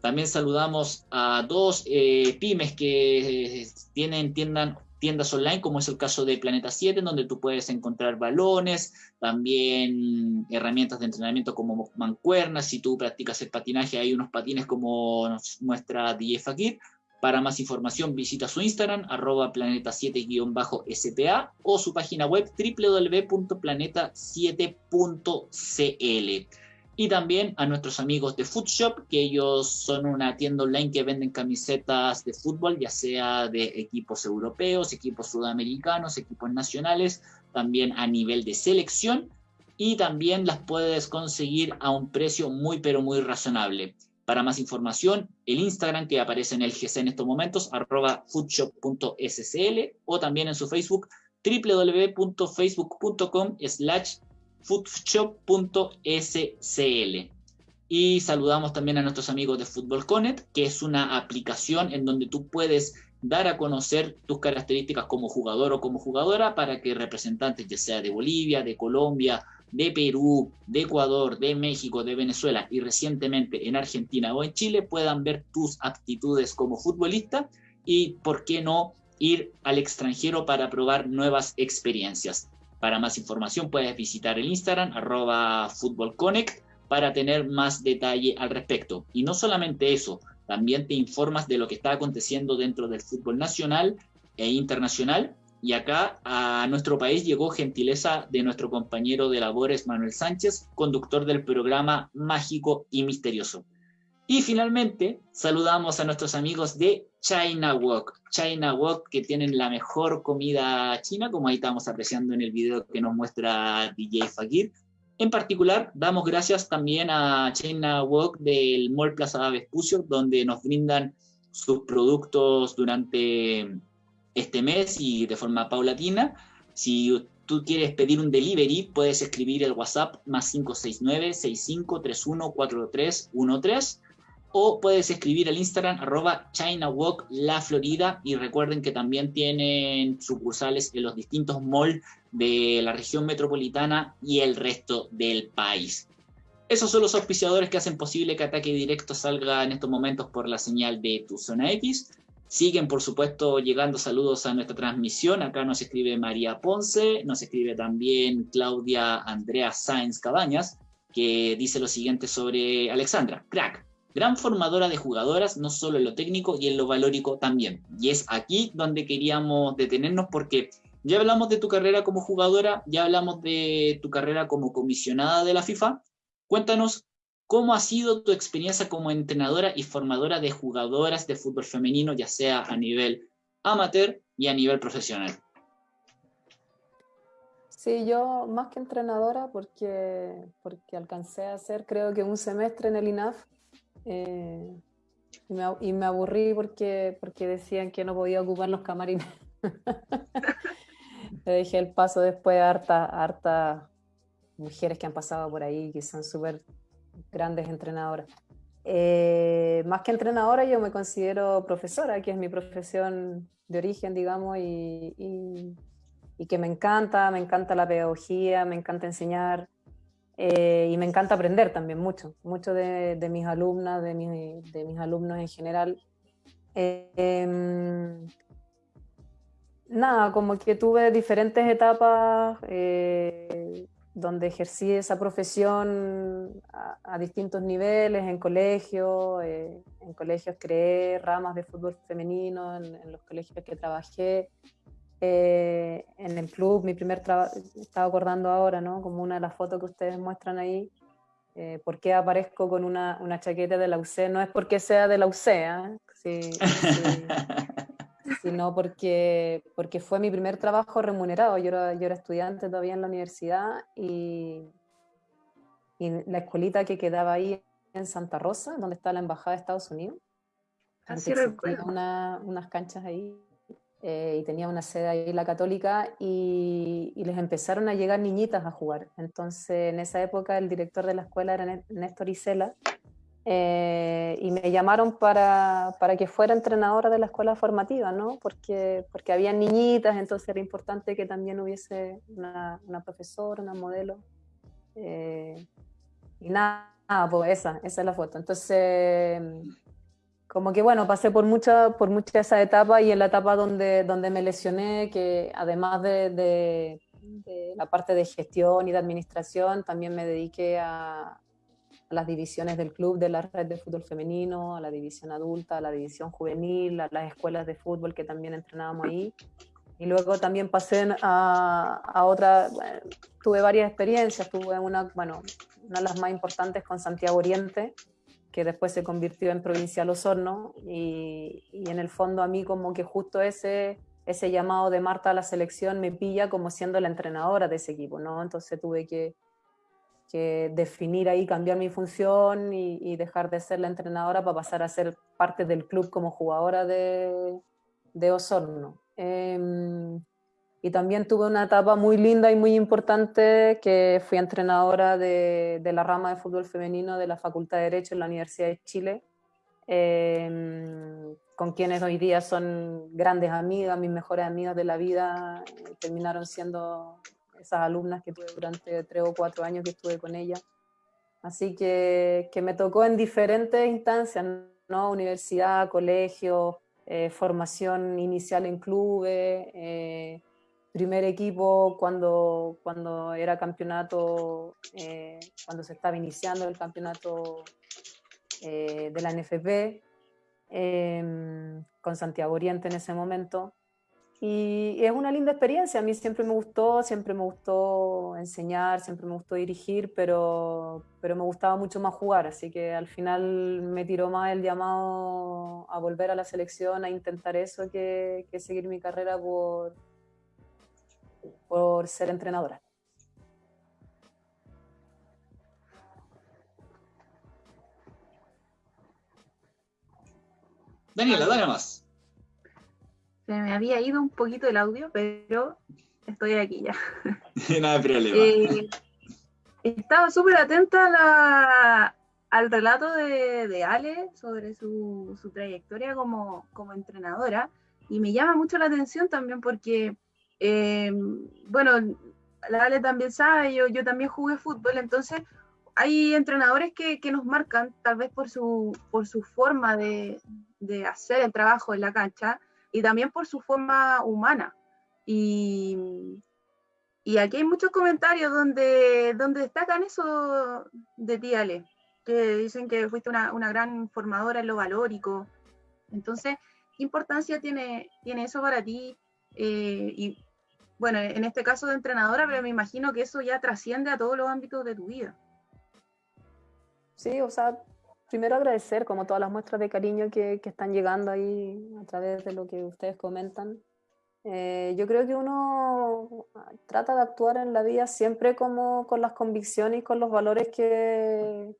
También saludamos a dos eh, pymes que tienen tiendan tiendas online, como es el caso de Planeta 7, donde tú puedes encontrar balones, también herramientas de entrenamiento como mancuernas. Si tú practicas el patinaje, hay unos patines como nos muestra DJ Fakir. Para más información, visita su Instagram, arroba planeta7-spa o su página web www.planeta7.cl y también a nuestros amigos de Food Shop, que ellos son una tienda online que venden camisetas de fútbol, ya sea de equipos europeos, equipos sudamericanos, equipos nacionales, también a nivel de selección, y también las puedes conseguir a un precio muy, pero muy razonable. Para más información, el Instagram que aparece en el GC en estos momentos, arroba foodshop.scl, o también en su Facebook, www.facebook.com slash foodshop.scl. Y saludamos también a nuestros amigos de Football Connect, que es una aplicación en donde tú puedes dar a conocer tus características como jugador o como jugadora para que representantes, ya sea de Bolivia, de Colombia, de Perú, de Ecuador, de México, de Venezuela y recientemente en Argentina o en Chile puedan ver tus aptitudes como futbolista y, por qué no, ir al extranjero para probar nuevas experiencias. Para más información puedes visitar el Instagram arroba footballconnect para tener más detalle al respecto. Y no solamente eso, también te informas de lo que está aconteciendo dentro del fútbol nacional e internacional. Y acá a nuestro país llegó gentileza de nuestro compañero de labores Manuel Sánchez, conductor del programa Mágico y Misterioso. Y finalmente saludamos a nuestros amigos de China Walk. China Walk que tienen la mejor comida china, como ahí estamos apreciando en el video que nos muestra DJ Fakir. En particular, damos gracias también a China Walk del Mall Plaza Vespucio, donde nos brindan sus productos durante este mes y de forma paulatina. Si tú quieres pedir un delivery, puedes escribir el WhatsApp más 569 6531 4313 o puedes escribir al Instagram arroba ChinaWalk La Florida y recuerden que también tienen sucursales en los distintos malls de la región metropolitana y el resto del país. Esos son los auspiciadores que hacen posible que Ataque Directo salga en estos momentos por la señal de Tu Zona X. Siguen, por supuesto, llegando saludos a nuestra transmisión. Acá nos escribe María Ponce, nos escribe también Claudia Andrea Sáenz Cabañas, que dice lo siguiente sobre Alexandra. Crack, gran formadora de jugadoras, no solo en lo técnico y en lo valórico también. Y es aquí donde queríamos detenernos porque ya hablamos de tu carrera como jugadora, ya hablamos de tu carrera como comisionada de la FIFA. Cuéntanos ¿Cómo ha sido tu experiencia como entrenadora y formadora de jugadoras de fútbol femenino, ya sea a nivel amateur y a nivel profesional? Sí, yo más que entrenadora, porque, porque alcancé a hacer creo que un semestre en el INAF eh, y, me, aburrí porque, porque decían que no podía ocupar los camarines. Le dejé el paso después a harta, harta mujeres que han pasado por ahí, que son súper grandes entrenadoras. Eh, más que entrenadora, yo me considero profesora, que es mi profesión de origen, digamos, y, que me encanta, me encanta la pedagogía, me encanta enseñar eh, y me encanta aprender también mucho, mucho de, mis alumnas, de, de, mis alumnos en general. Em, nada, como que tuve diferentes etapas eh, donde ejercí esa profesión a, distintos niveles, en colegios, eh, en colegios creé ramas de fútbol femenino, en, los colegios que trabajé, eh, en el club, mi primer trabajo, estaba acordando ahora, ¿no? Como una de las fotos que ustedes muestran ahí, eh, ¿por qué aparezco con una, una, chaqueta de la UC? No es porque sea de la UC, ¿eh? sí, sí. sino porque, porque fue mi primer trabajo remunerado. Yo era, yo era estudiante todavía en la universidad y, y la escuelita que quedaba ahí en Santa Rosa, donde está la Embajada de Estados Unidos. Así una, unas canchas ahí eh, y tenía una sede ahí la católica y, y, les empezaron a llegar niñitas a jugar. Entonces en esa época el director de la escuela era Néstor Isela eh, y me llamaron para, para, que fuera entrenadora de la escuela formativa, ¿no? Porque, porque había niñitas, entonces era importante que también hubiese una, una profesora, una modelo. Eh, y nada, pues esa, esa es la foto. Entonces, como que bueno, pasé por mucha, por mucha esa etapa y en la etapa donde, donde me lesioné, que además de, de, de la parte de gestión y de administración, también me dediqué a, a las divisiones del club de la red de fútbol femenino, a la división adulta, a la división juvenil, a las escuelas de fútbol que también entrenábamos ahí. Y luego también pasé a, a otra, tuve varias experiencias, tuve una, bueno, una de las más importantes con Santiago Oriente, que después se convirtió en Provincial Osorno, y, y en el fondo a mí como que justo ese, ese llamado de Marta a la selección me pilla como siendo la entrenadora de ese equipo, ¿no? Entonces tuve que, que definir ahí, cambiar mi función y, dejar de ser la entrenadora para pasar a ser parte del club como jugadora de, Osorno. Em, y también tuve una etapa muy linda y muy importante que fui entrenadora de, de, la rama de fútbol femenino de la Facultad de Derecho en la Universidad de Chile, em, con quienes hoy día son grandes amigas, mis mejores amigas de la vida, terminaron siendo esas alumnas que tuve durante tres o cuatro años que estuve con ella. Así que, que me tocó en diferentes instancias, ¿no? Universidad, colegio, eh, formación inicial en clubes, eh, primer equipo cuando, cuando era campeonato, eh, cuando se estaba iniciando el campeonato de la NFP, em, con Santiago Oriente en ese momento. Y es una linda experiencia, a mí siempre me gustó, siempre me gustó enseñar, siempre me gustó dirigir, pero, pero me gustaba mucho más jugar, así que al final me tiró más el llamado a volver a la selección, a intentar eso, que, seguir mi carrera por, por ser entrenadora. Daniela, dale más. Se me había ido un poquito el audio, pero estoy aquí ya. Nada de problema. Eh, estaba súper atenta al relato de, Ale sobre su, trayectoria como, entrenadora y me llama mucho la atención también porque, eh, bueno, la Ale también sabe, yo, yo también jugué fútbol, entonces hay entrenadores que, nos marcan, tal vez por su, por su forma de, hacer el trabajo en la cancha y también por su forma humana. Y, aquí hay muchos comentarios donde, donde destacan eso de ti, Ale, que dicen que fuiste una, gran formadora en lo valórico. Entonces, ¿qué importancia tiene, tiene eso para ti? Eh, y bueno, en este caso de entrenadora, pero me imagino que eso ya trasciende a todos los ámbitos de tu vida. Sí, o sea, primero agradecer como todas las muestras de cariño que, están llegando ahí a través de lo que ustedes comentan. Eh, yo creo que uno trata de actuar en la vida siempre como con las convicciones y con los valores que,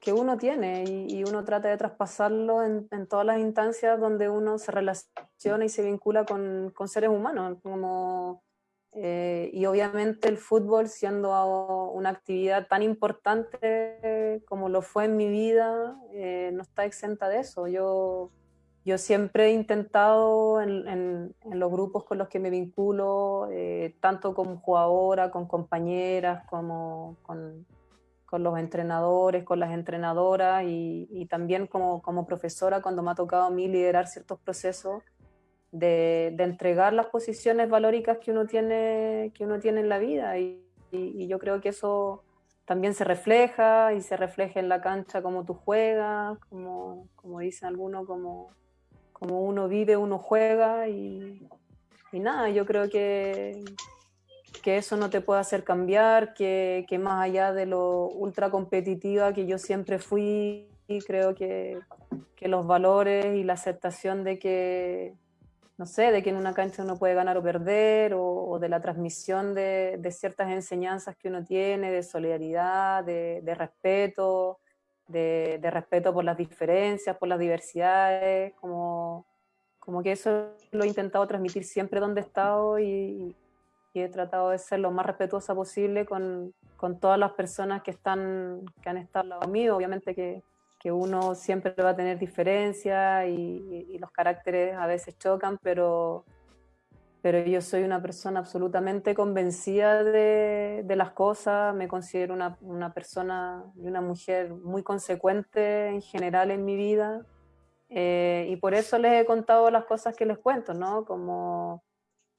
que uno tiene y, uno trata de traspasarlo en, todas las instancias donde uno se relaciona y se vincula con, con seres humanos, como, eh, y obviamente el fútbol siendo una actividad tan importante como lo fue en mi vida, eh, no está exenta de eso. Yo, yo siempre he intentado en, en, los grupos con los que me vinculo, eh, tanto como jugadora, con compañeras, como con con los entrenadores, con las entrenadoras y, también como, como, profesora cuando me ha tocado a mí liderar ciertos procesos de, entregar las posiciones valóricas que uno tiene, que uno tiene en la vida. Y, y, yo creo que eso también se refleja y se refleja en la cancha como tú juegas, como, como dicen algunos, como, como uno vive, uno juega. Y, y nada, yo creo que, que eso no te puede hacer cambiar, que, que, más allá de lo ultra competitiva que yo siempre fui, creo que, que, los valores y la aceptación de que, no sé, de que en una cancha uno puede ganar o perder, o, de la transmisión de, ciertas enseñanzas que uno tiene, de solidaridad, de, respeto, de, respeto por las diferencias, por las diversidades, como, como que eso lo he intentado transmitir siempre donde he estado y, he tratado de ser lo más respetuosa posible con, con todas las personas que, están, que han estado al lado. Obviamente que, que uno siempre va a tener diferencias y, y, los caracteres a veces chocan, pero, pero yo soy una persona absolutamente convencida de, de las cosas, me considero una, una, persona y una mujer muy consecuente en general en mi vida. Eh, y por eso les he contado las cosas que les cuento, ¿no? Como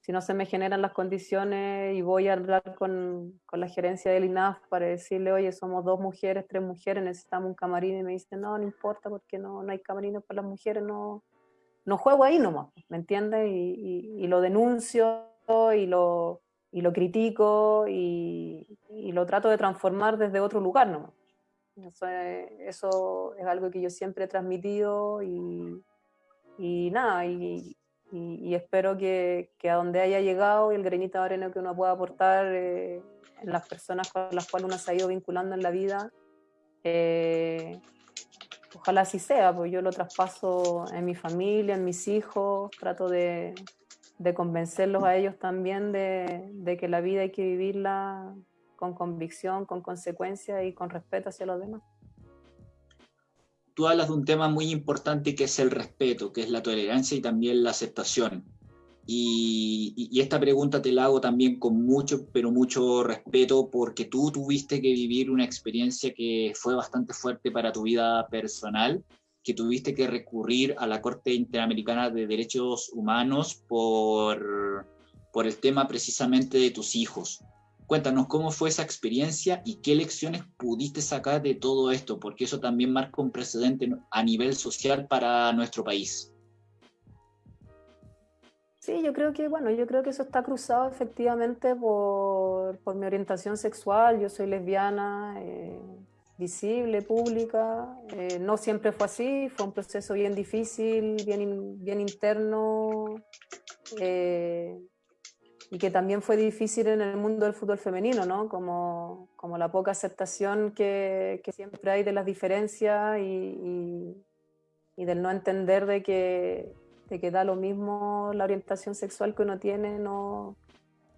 si no se me generan las condiciones y voy a hablar con, con, la gerencia del INAF para decirle, oye, somos dos mujeres, tres mujeres, necesitamos un camarín, y me dicen, no, no importa porque no, no hay camarines para las mujeres, no, no juego ahí nomás, ¿me entiendes? Y, y, lo denuncio y lo, y lo critico y, y, lo trato de transformar desde otro lugar nomás. Eso es, eso es algo que yo siempre he transmitido y, y nada, y, y, espero que, que, a donde haya llegado y el granito de arena que uno pueda aportar eh, en las personas con las cuales uno se ha ido vinculando en la vida, eh, ojalá así sea, pues yo lo traspaso en mi familia, en mis hijos, trato de, de convencerlos a ellos también de, de, que la vida hay que vivirla con convicción, con consecuencia y con respeto hacia los demás tú hablas de un tema muy importante que es el respeto, que es la tolerancia y también la aceptación. Y, esta pregunta te la hago también con mucho, pero mucho respeto, porque tú tuviste que vivir una experiencia que fue bastante fuerte para tu vida personal, que tuviste que recurrir a la Corte Interamericana de Derechos Humanos por, por el tema precisamente de tus hijos. Cuéntanos cómo fue esa experiencia y qué lecciones pudiste sacar de todo esto, porque eso también marca un precedente a nivel social para nuestro país. Sí, yo creo que, bueno, yo creo que eso está cruzado efectivamente por, mi orientación sexual. Yo soy lesbiana, eh, visible, pública. Eh, no siempre fue así, fue un proceso bien difícil, bien, bien interno. Eh, y que también fue difícil en el mundo del fútbol femenino, ¿no? Como, como la poca aceptación que, que, siempre hay de las diferencias y, y, del no entender de que, de que da lo mismo la orientación sexual que uno tiene, no,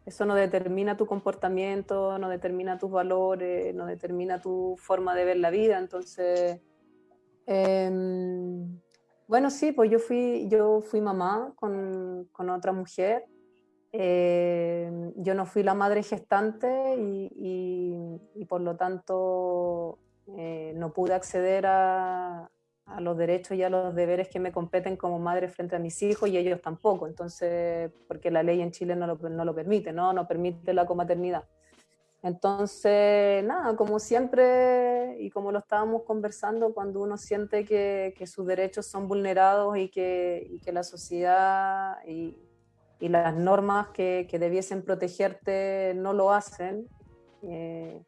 eso no determina tu comportamiento, no determina tus valores, no determina tu forma de ver la vida. Entonces, eh, bueno, sí, pues yo fui, yo fui mamá con, con otra mujer Eh, yo no fui la madre gestante y, por lo tanto eh, no pude acceder a, los derechos y a los deberes que me competen como madre frente a mis hijos y ellos tampoco. Entonces, porque la ley en Chile no lo, no lo permite, ¿no? No permite la comaternidad. Entonces, nada, como siempre y como lo estábamos conversando, cuando uno siente que, sus derechos son vulnerados y que, la sociedad y, las normas que, debiesen protegerte no lo hacen eh,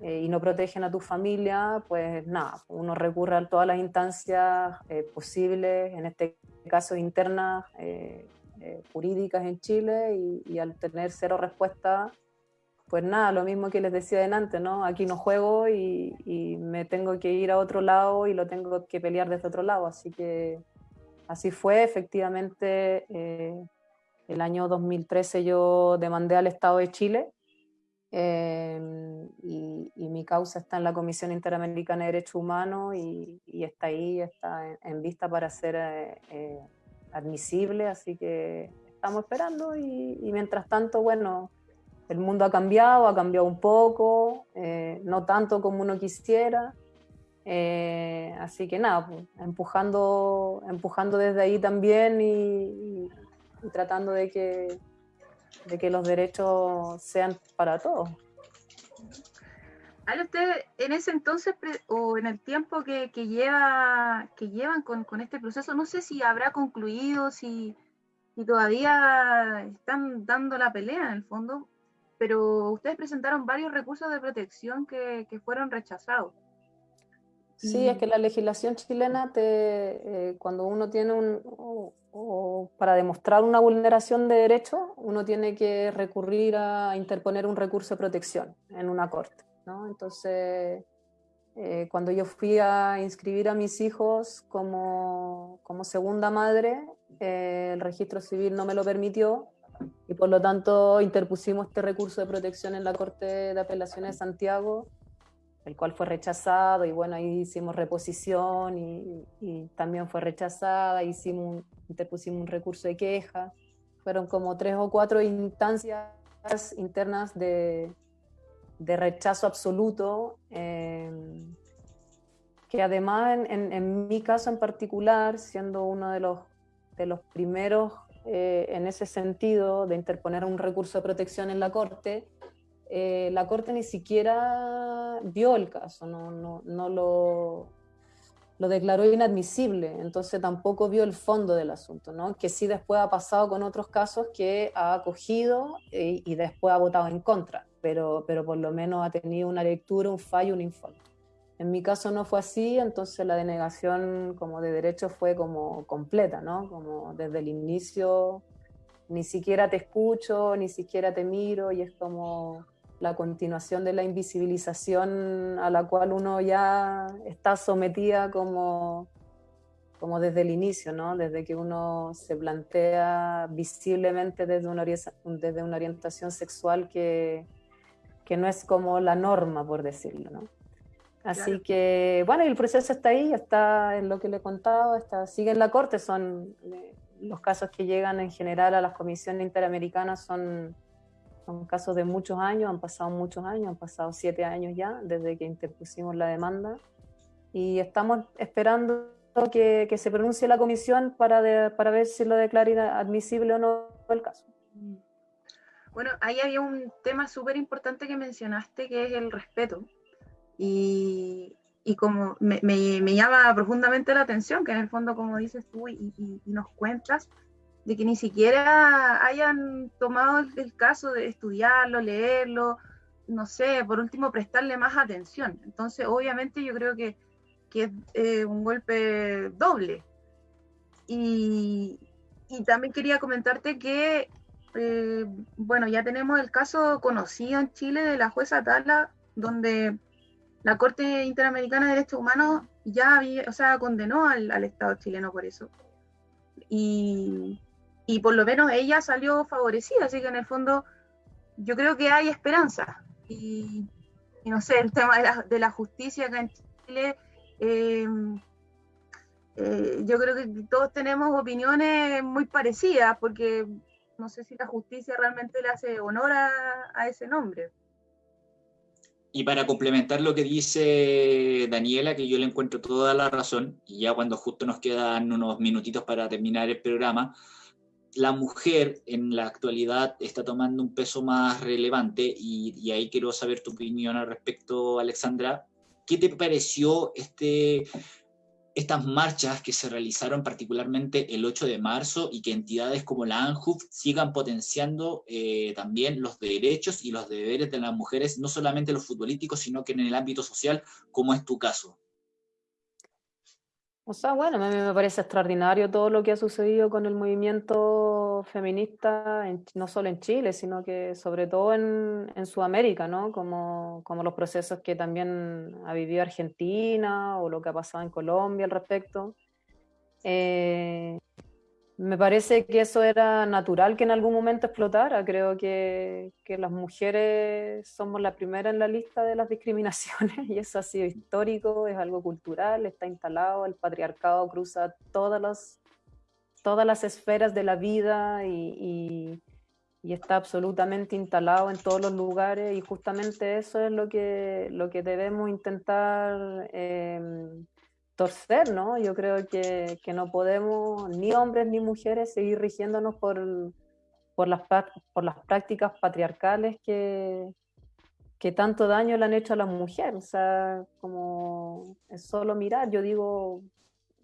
eh, y no protegen a tu familia, pues nada, uno recurre a todas las instancias eh, posibles, en este caso internas, jurídicas en Chile, y, y al tener cero respuesta pues nada, lo mismo que les decía delante, ¿no? Aquí no juego y, me tengo que ir a otro lado y lo tengo que pelear desde otro lado. Así que así fue, efectivamente, eh, el año 2013 yo demandé al Estado de Chile em, y, mi causa está en la Comisión Interamericana de Derechos Humanos y, está ahí, está en, vista para ser eh, eh, admisible, así que estamos esperando y mientras tanto, bueno el mundo ha cambiado, ha cambiado un poco, eh, no tanto como uno quisiera. Eh, así que nada, pues, empujando, empujando desde ahí también y, tratando de que, de que los derechos sean para todos. Ale, usted en ese entonces o en el tiempo que, lleva, que llevan con, con, este proceso, no sé si habrá concluido, si, si todavía están dando la pelea en el fondo, pero ustedes presentaron varios recursos de protección que, fueron rechazados. Sí, es que la legislación chilena, te, eh, cuando uno tiene un, o, para demostrar una vulneración de derechos, uno tiene que recurrir a interponer un recurso de protección en una corte. ¿no? Entonces, eh, cuando yo fui a inscribir a mis hijos como, como segunda madre, eh, el registro civil no me lo permitió y por lo tanto interpusimos este recurso de protección en la Corte de Apelaciones de Santiago, el cual fue rechazado y bueno, ahí hicimos reposición y, también fue rechazada, hicimos interpusimos un recurso de queja, fueron como tres o cuatro instancias internas de, de rechazo absoluto, em, que además en, en, mi caso en particular, siendo uno de los, de los primeros eh, en ese sentido de interponer un recurso de protección en la Corte, eh, la Corte ni siquiera vio el caso, no, no, no lo, lo, declaró inadmisible, entonces tampoco vio el fondo del asunto, ¿no? que sí después ha pasado con otros casos que ha acogido y, y después ha votado en contra, pero, pero por lo menos ha tenido una lectura, un fallo, un informe. En mi caso no fue así, entonces la denegación como de derecho fue como completa, ¿no? Como desde el inicio, ni siquiera te escucho, ni siquiera te miro, y es como la continuación de la invisibilización a la cual uno ya está sometida como, como desde el inicio, ¿no? Desde que uno se plantea visiblemente desde una, desde una orientación sexual que, que no es como la norma, por decirlo, ¿no? Así que, bueno, el proceso está ahí, está en lo que le he contado, está, sigue en la Corte, son eh, los casos que llegan en general a las comisiones interamericanas son, son casos de muchos años, han pasado muchos años, han pasado siete años ya desde que interpusimos la demanda y estamos esperando que, que se pronuncie la comisión para, para ver si lo declara admisible o no el caso. Bueno, ahí había un tema súper importante que mencionaste, que es el respeto y, y como me, me, llama profundamente la atención, que en el fondo, como dices tú y, y, nos cuentas, de que ni siquiera hayan tomado el, caso de estudiarlo, leerlo, no sé, por último, prestarle más atención. Entonces, obviamente, yo creo que, que es eh, un golpe doble. Y, y, también quería comentarte que, eh, bueno, ya tenemos el caso conocido en Chile de la jueza Tala, donde la Corte Interamericana de Derechos Humanos ya había, o sea, condenó al, Estado chileno por eso. Y, por lo menos ella salió favorecida, así que en el fondo yo creo que hay esperanza. Y, no sé, el tema de la, justicia acá en Chile, eh, eh, yo creo que todos tenemos opiniones muy parecidas, porque no sé si la justicia realmente le hace honor a, ese nombre. Y para complementar lo que dice Daniela, que yo le encuentro toda la razón, y ya cuando justo nos quedan unos minutitos para terminar el programa, la mujer en la actualidad está tomando un peso más relevante y, ahí quiero saber tu opinión al respecto, Alexandra. ¿Qué te pareció este estas marchas que se realizaron particularmente el 8 de marzo y que entidades como la ANJUF sigan potenciando eh, también los derechos y los deberes de las mujeres, no solamente los futbolísticos, sino que en el ámbito social, como es tu caso. O sea, bueno, a mí me parece extraordinario todo lo que ha sucedido con el movimiento feminista, no solo en Chile, sino que sobre todo en, Sudamérica, ¿no? Como, como, los procesos que también ha vivido Argentina o lo que ha pasado en Colombia al respecto. Eh, me parece que eso era natural que en algún momento explotara. Creo que, que las mujeres somos la primera en la lista de las discriminaciones y eso ha sido histórico, es algo cultural, está instalado, el patriarcado cruza todas las, todas las esferas de la vida y, y, está absolutamente instalado en todos los lugares y justamente eso es lo que, lo que debemos intentar. Eh, torcer, ¿no? Yo creo que, que, no podemos, ni hombres ni mujeres, seguir rigiéndonos por, por, las, por las prácticas patriarcales que, que tanto daño le han hecho a las mujeres. O sea, como es solo mirar, yo digo,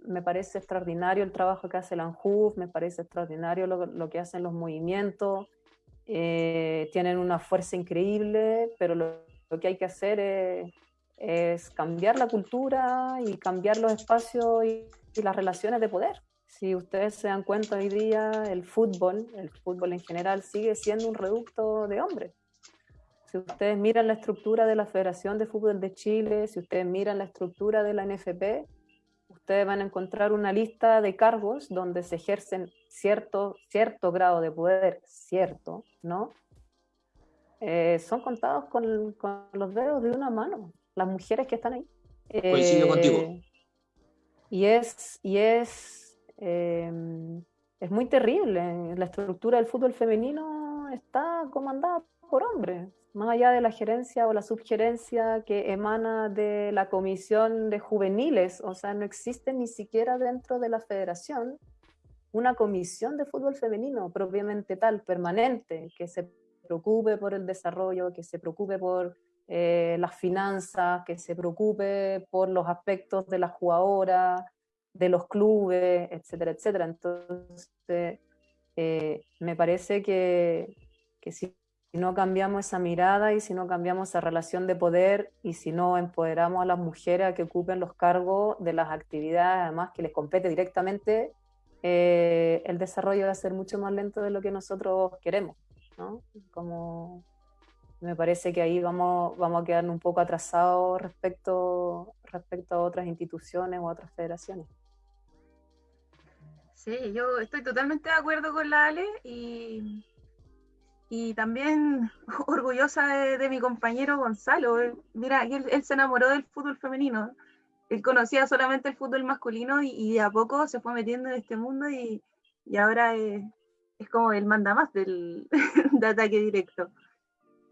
me parece extraordinario el trabajo que hace la ANJUF, me parece extraordinario lo, que hacen los movimientos, eh, tienen una fuerza increíble, pero lo que hay que hacer es es cambiar la cultura y cambiar los espacios y, las relaciones de poder. Si ustedes se dan cuenta hoy día, el fútbol, el fútbol en general, sigue siendo un reducto de hombres. Si ustedes miran la estructura de la Federación de Fútbol de Chile, si ustedes miran la estructura de la NFP, ustedes van a encontrar una lista de cargos donde se ejercen cierto, cierto grado de poder, cierto, ¿no? Eh, son contados con, con, los dedos de una mano las mujeres que están ahí. Coincido contigo. Eh, y es, y es, em, es muy terrible. La estructura del fútbol femenino está comandada por hombres, más allá de la gerencia o la subgerencia que emana de la comisión de juveniles, o sea, no existe ni siquiera dentro de la federación una comisión de fútbol femenino propiamente tal, permanente, que se preocupe por el desarrollo, que se preocupe por eh, las finanzas, que se preocupe por los aspectos de las jugadoras, de los clubes, etcétera, etcétera. Entonces, eh, me parece que, que si no cambiamos esa mirada y si no cambiamos esa relación de poder y si no empoderamos a las mujeres a que ocupen los cargos de las actividades, además que les compete directamente, eh, el desarrollo va a ser mucho más lento de lo que nosotros queremos. ¿no? Como me parece que ahí vamos, vamos a quedar un poco atrasados respecto, respecto a otras instituciones o otras federaciones. Sí, yo estoy totalmente de acuerdo con la Ale y, y también orgullosa de, mi compañero Gonzalo. Mira, él, se enamoró del fútbol femenino. Él conocía solamente el fútbol masculino y, a poco se fue metiendo en este mundo y, y ahora es, es, como el manda más del de ataque directo.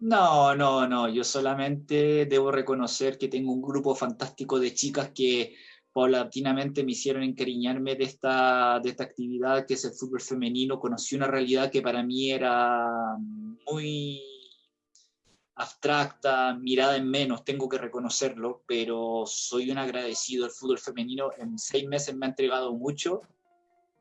No, no, no, yo solamente debo reconocer que tengo un grupo fantástico de chicas que paulatinamente me hicieron encariñarme de esta, de esta actividad que es el fútbol femenino. Conocí una realidad que para mí era muy abstracta, mirada en menos, tengo que reconocerlo, pero soy un agradecido. El fútbol femenino en seis meses me ha entregado mucho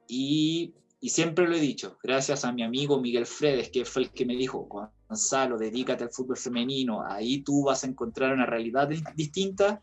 y y siempre lo he dicho, gracias a mi amigo Miguel Fredes, que fue el que me dijo, Gonzalo, dedícate al fútbol femenino, ahí tú vas a encontrar una realidad distinta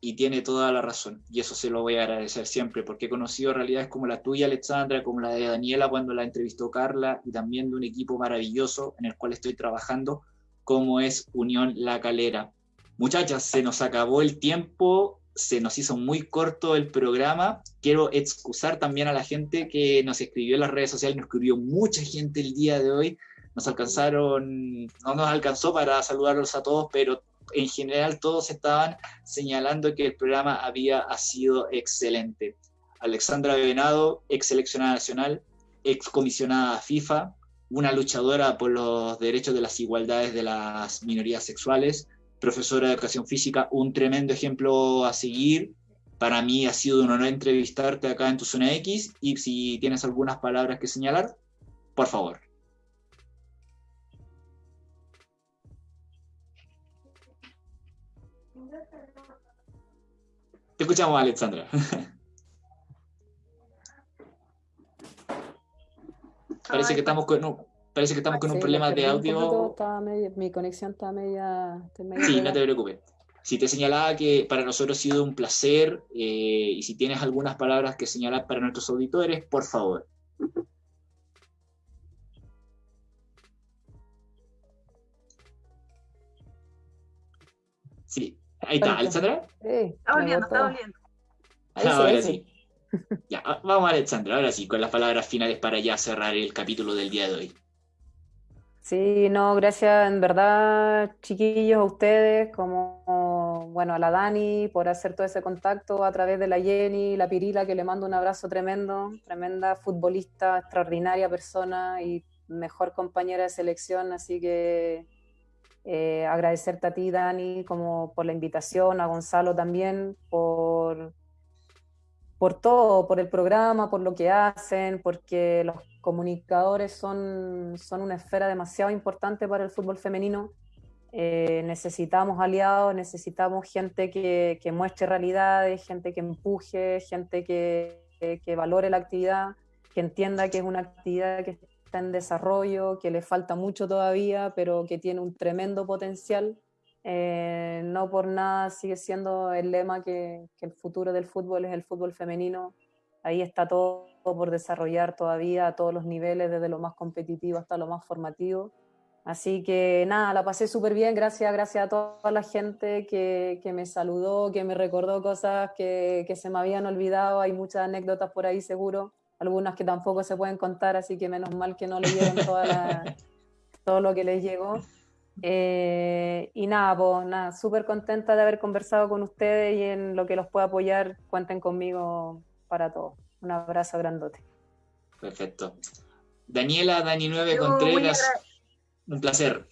y tiene toda la razón. Y eso se lo voy a agradecer siempre, porque he conocido realidades como la tuya, Alexandra, como la de Daniela cuando la entrevistó Carla, y también de un equipo maravilloso en el cual estoy trabajando, como es Unión La Calera. Muchachas, se nos acabó el tiempo se nos hizo muy corto el programa. Quiero excusar también a la gente que nos escribió en las redes sociales, nos escribió mucha gente el día de hoy. Nos alcanzaron, no nos alcanzó para saludarlos a todos, pero en general todos estaban señalando que el programa había sido excelente. Alexandra Venado, ex seleccionada nacional, ex comisionada FIFA, una luchadora por los derechos de las igualdades de las minorías sexuales, profesora de educación física, un tremendo ejemplo a seguir. Para mí ha sido un honor entrevistarte acá en tu zona X y si tienes algunas palabras que señalar, por favor. Te escuchamos, Alexandra. parece que estamos con un, parece que estamos con un problema de audio. mi conexión está media. sí, no te preocupes. Si te señalaba que para nosotros ha sido un placer eh, y si tienes algunas palabras que señalar para nuestros auditores, por favor. Ahí está, Alexandra. Sí, está volviendo, está volviendo. Ahora sí. Ya, vamos Alexandra, ahora sí, con las palabras finales para ya cerrar el capítulo del día de hoy. Sí, no, gracias en verdad, chiquillos, a ustedes, como, bueno, a la Dani por hacer todo ese contacto a través de la Jenny, la Pirila, que le mando un abrazo tremendo, tremenda futbolista, extraordinaria persona y mejor compañera de selección, así que eh, agradecerte a ti, Dani, como por la invitación, a Gonzalo también, por por todo, por el programa, por lo que hacen, porque los comunicadores son, son una esfera demasiado importante para el fútbol femenino. Eh, necesitamos aliados, necesitamos gente que, que, muestre realidades, gente que empuje, gente que, que, valore la actividad, que entienda que es una actividad que en desarrollo, que le falta mucho todavía, pero que tiene un tremendo potencial eh, no por nada sigue siendo el lema que, el futuro del fútbol es el fútbol femenino. Ahí está todo por desarrollar todavía a todos los niveles, desde lo más competitivo hasta lo más formativo. Así que nada, la pasé súper bien, gracias, gracias a toda la gente que, que, me saludó, que me recordó cosas que, que, se me habían olvidado. Hay muchas anécdotas por ahí seguro, algunas que tampoco se pueden contar, así que menos mal que no leyeron toda todo lo que les llegó. Eh, y nada, pues nada, súper contenta de haber conversado con ustedes y en lo que los pueda apoyar, cuenten conmigo para todo. Un abrazo grandote. Perfecto. Daniela, Dani9 Contreras, un placer.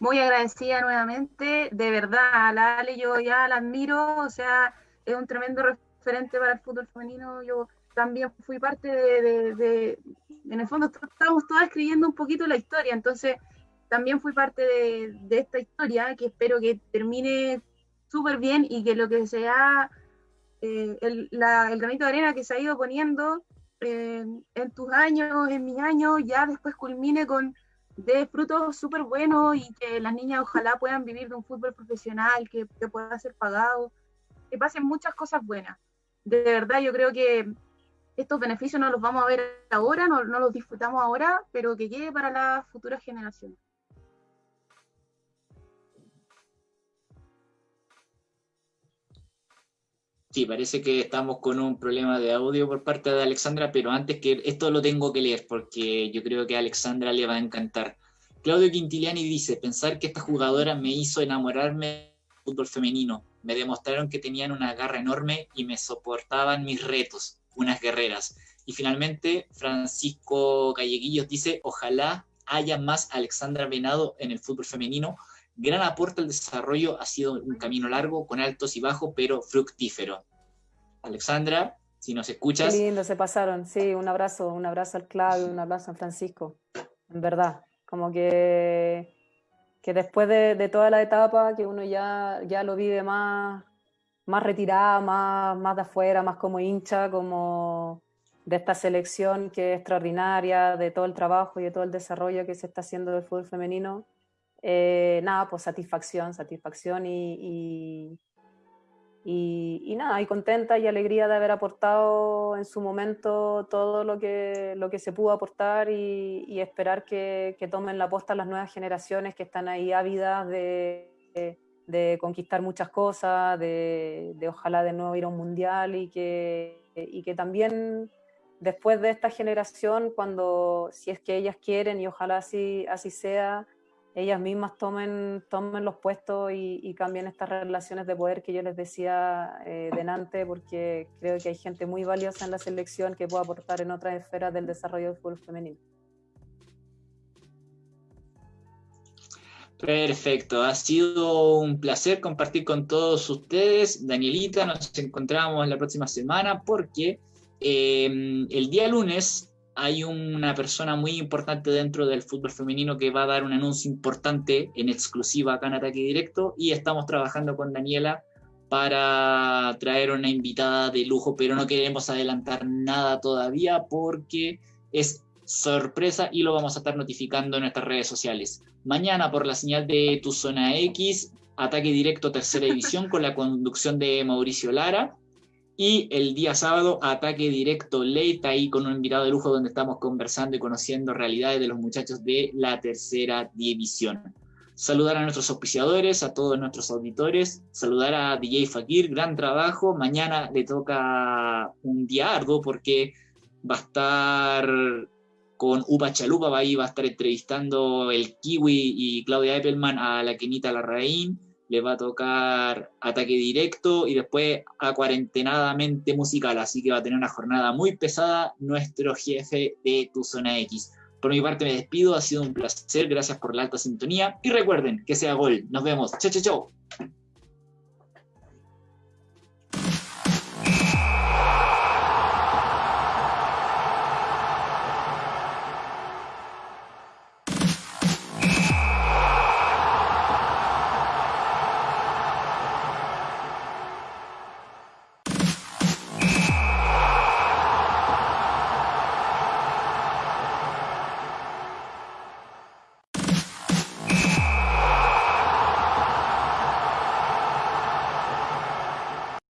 Muy agradecida nuevamente, de verdad, a la Ale yo ya la admiro, o sea, es un tremendo referente para el fútbol femenino. Yo también fui parte de, de en el fondo estábamos todas escribiendo un poquito la historia, entonces también fui parte de, esta historia que espero que termine súper bien y que lo que sea eh, el, granito de arena que se ha ido poniendo eh, en tus años, en mis años, ya después culmine con de frutos súper buenos y que las niñas ojalá puedan vivir de un fútbol profesional, que, pueda ser pagado, que pasen muchas cosas buenas. De verdad, yo creo que estos beneficios no los vamos a ver ahora, no, los disfrutamos ahora, pero que llegue para las futuras generaciones. Sí, parece que estamos con un problema de audio por parte de Alexandra, pero antes que esto lo tengo que leer porque yo creo que a Alexandra le va a encantar. Claudio Quintiliani dice, pensar que esta jugadora me hizo enamorarme del fútbol femenino. Me demostraron que tenían una garra enorme y me soportaban mis retos, unas guerreras. Y finalmente, Francisco Galleguillos dice, ojalá haya más Alexandra Venado en el fútbol femenino gran aporte al desarrollo, ha sido un camino largo, con altos y bajos, pero fructífero. Alexandra, si nos escuchas. Qué lindo, se pasaron, sí, un abrazo, un abrazo al Claudio, un abrazo a Francisco, en verdad, como que, que después de, toda la etapa que uno ya, ya lo vive más, más retirada, más, más de afuera, más como hincha, como de esta selección que es extraordinaria, de todo el trabajo y de todo el desarrollo que se está haciendo del fútbol femenino, eh, nada, pues satisfacción, satisfacción y, y, nada, y contenta y alegría de haber aportado en su momento todo lo que, lo que se pudo aportar y, esperar que, tomen la posta las nuevas generaciones que están ahí ávidas de, de, conquistar muchas cosas, de, de, ojalá de nuevo ir a un mundial y que, y que también después de esta generación, cuando si es que ellas quieren y ojalá así, así sea, ellas mismas tomen, tomen los puestos y, y cambien estas relaciones de poder que yo les decía eh, delante, porque creo que hay gente muy valiosa en la selección que puede aportar en otras esferas del desarrollo del fútbol femenino. Perfecto, ha sido un placer compartir con todos ustedes. Danielita, nos encontramos la próxima semana porque eh, el día lunes hay una persona muy importante dentro del fútbol femenino que va a dar un anuncio importante en exclusiva acá en Ataque Directo y estamos trabajando con Daniela para traer una invitada de lujo, pero no queremos adelantar nada todavía porque es sorpresa y lo vamos a estar notificando en nuestras redes sociales. Mañana por la señal de Tu Zona X, ataque directo tercera división con la conducción de Mauricio Lara. Y el día sábado, ataque directo late, ahí con un invitado de lujo donde estamos conversando y conociendo realidades de los muchachos de la tercera división. Saludar a nuestros auspiciadores, a todos nuestros auditores, saludar a DJ Fakir, gran trabajo. Mañana le toca un día arduo porque va a estar con Upa Chalupa, ahí va a estar entrevistando el Kiwi y Claudia Eppelman a la Kenita Larraín, le va a tocar ataque directo y después a cuarentenadamente musical, así que va a tener una jornada muy pesada nuestro jefe de Tu Zona X. Por mi parte me despido, ha sido un placer, gracias por la alta sintonía y recuerden que sea gol. Nos vemos. Chao, chao, chao.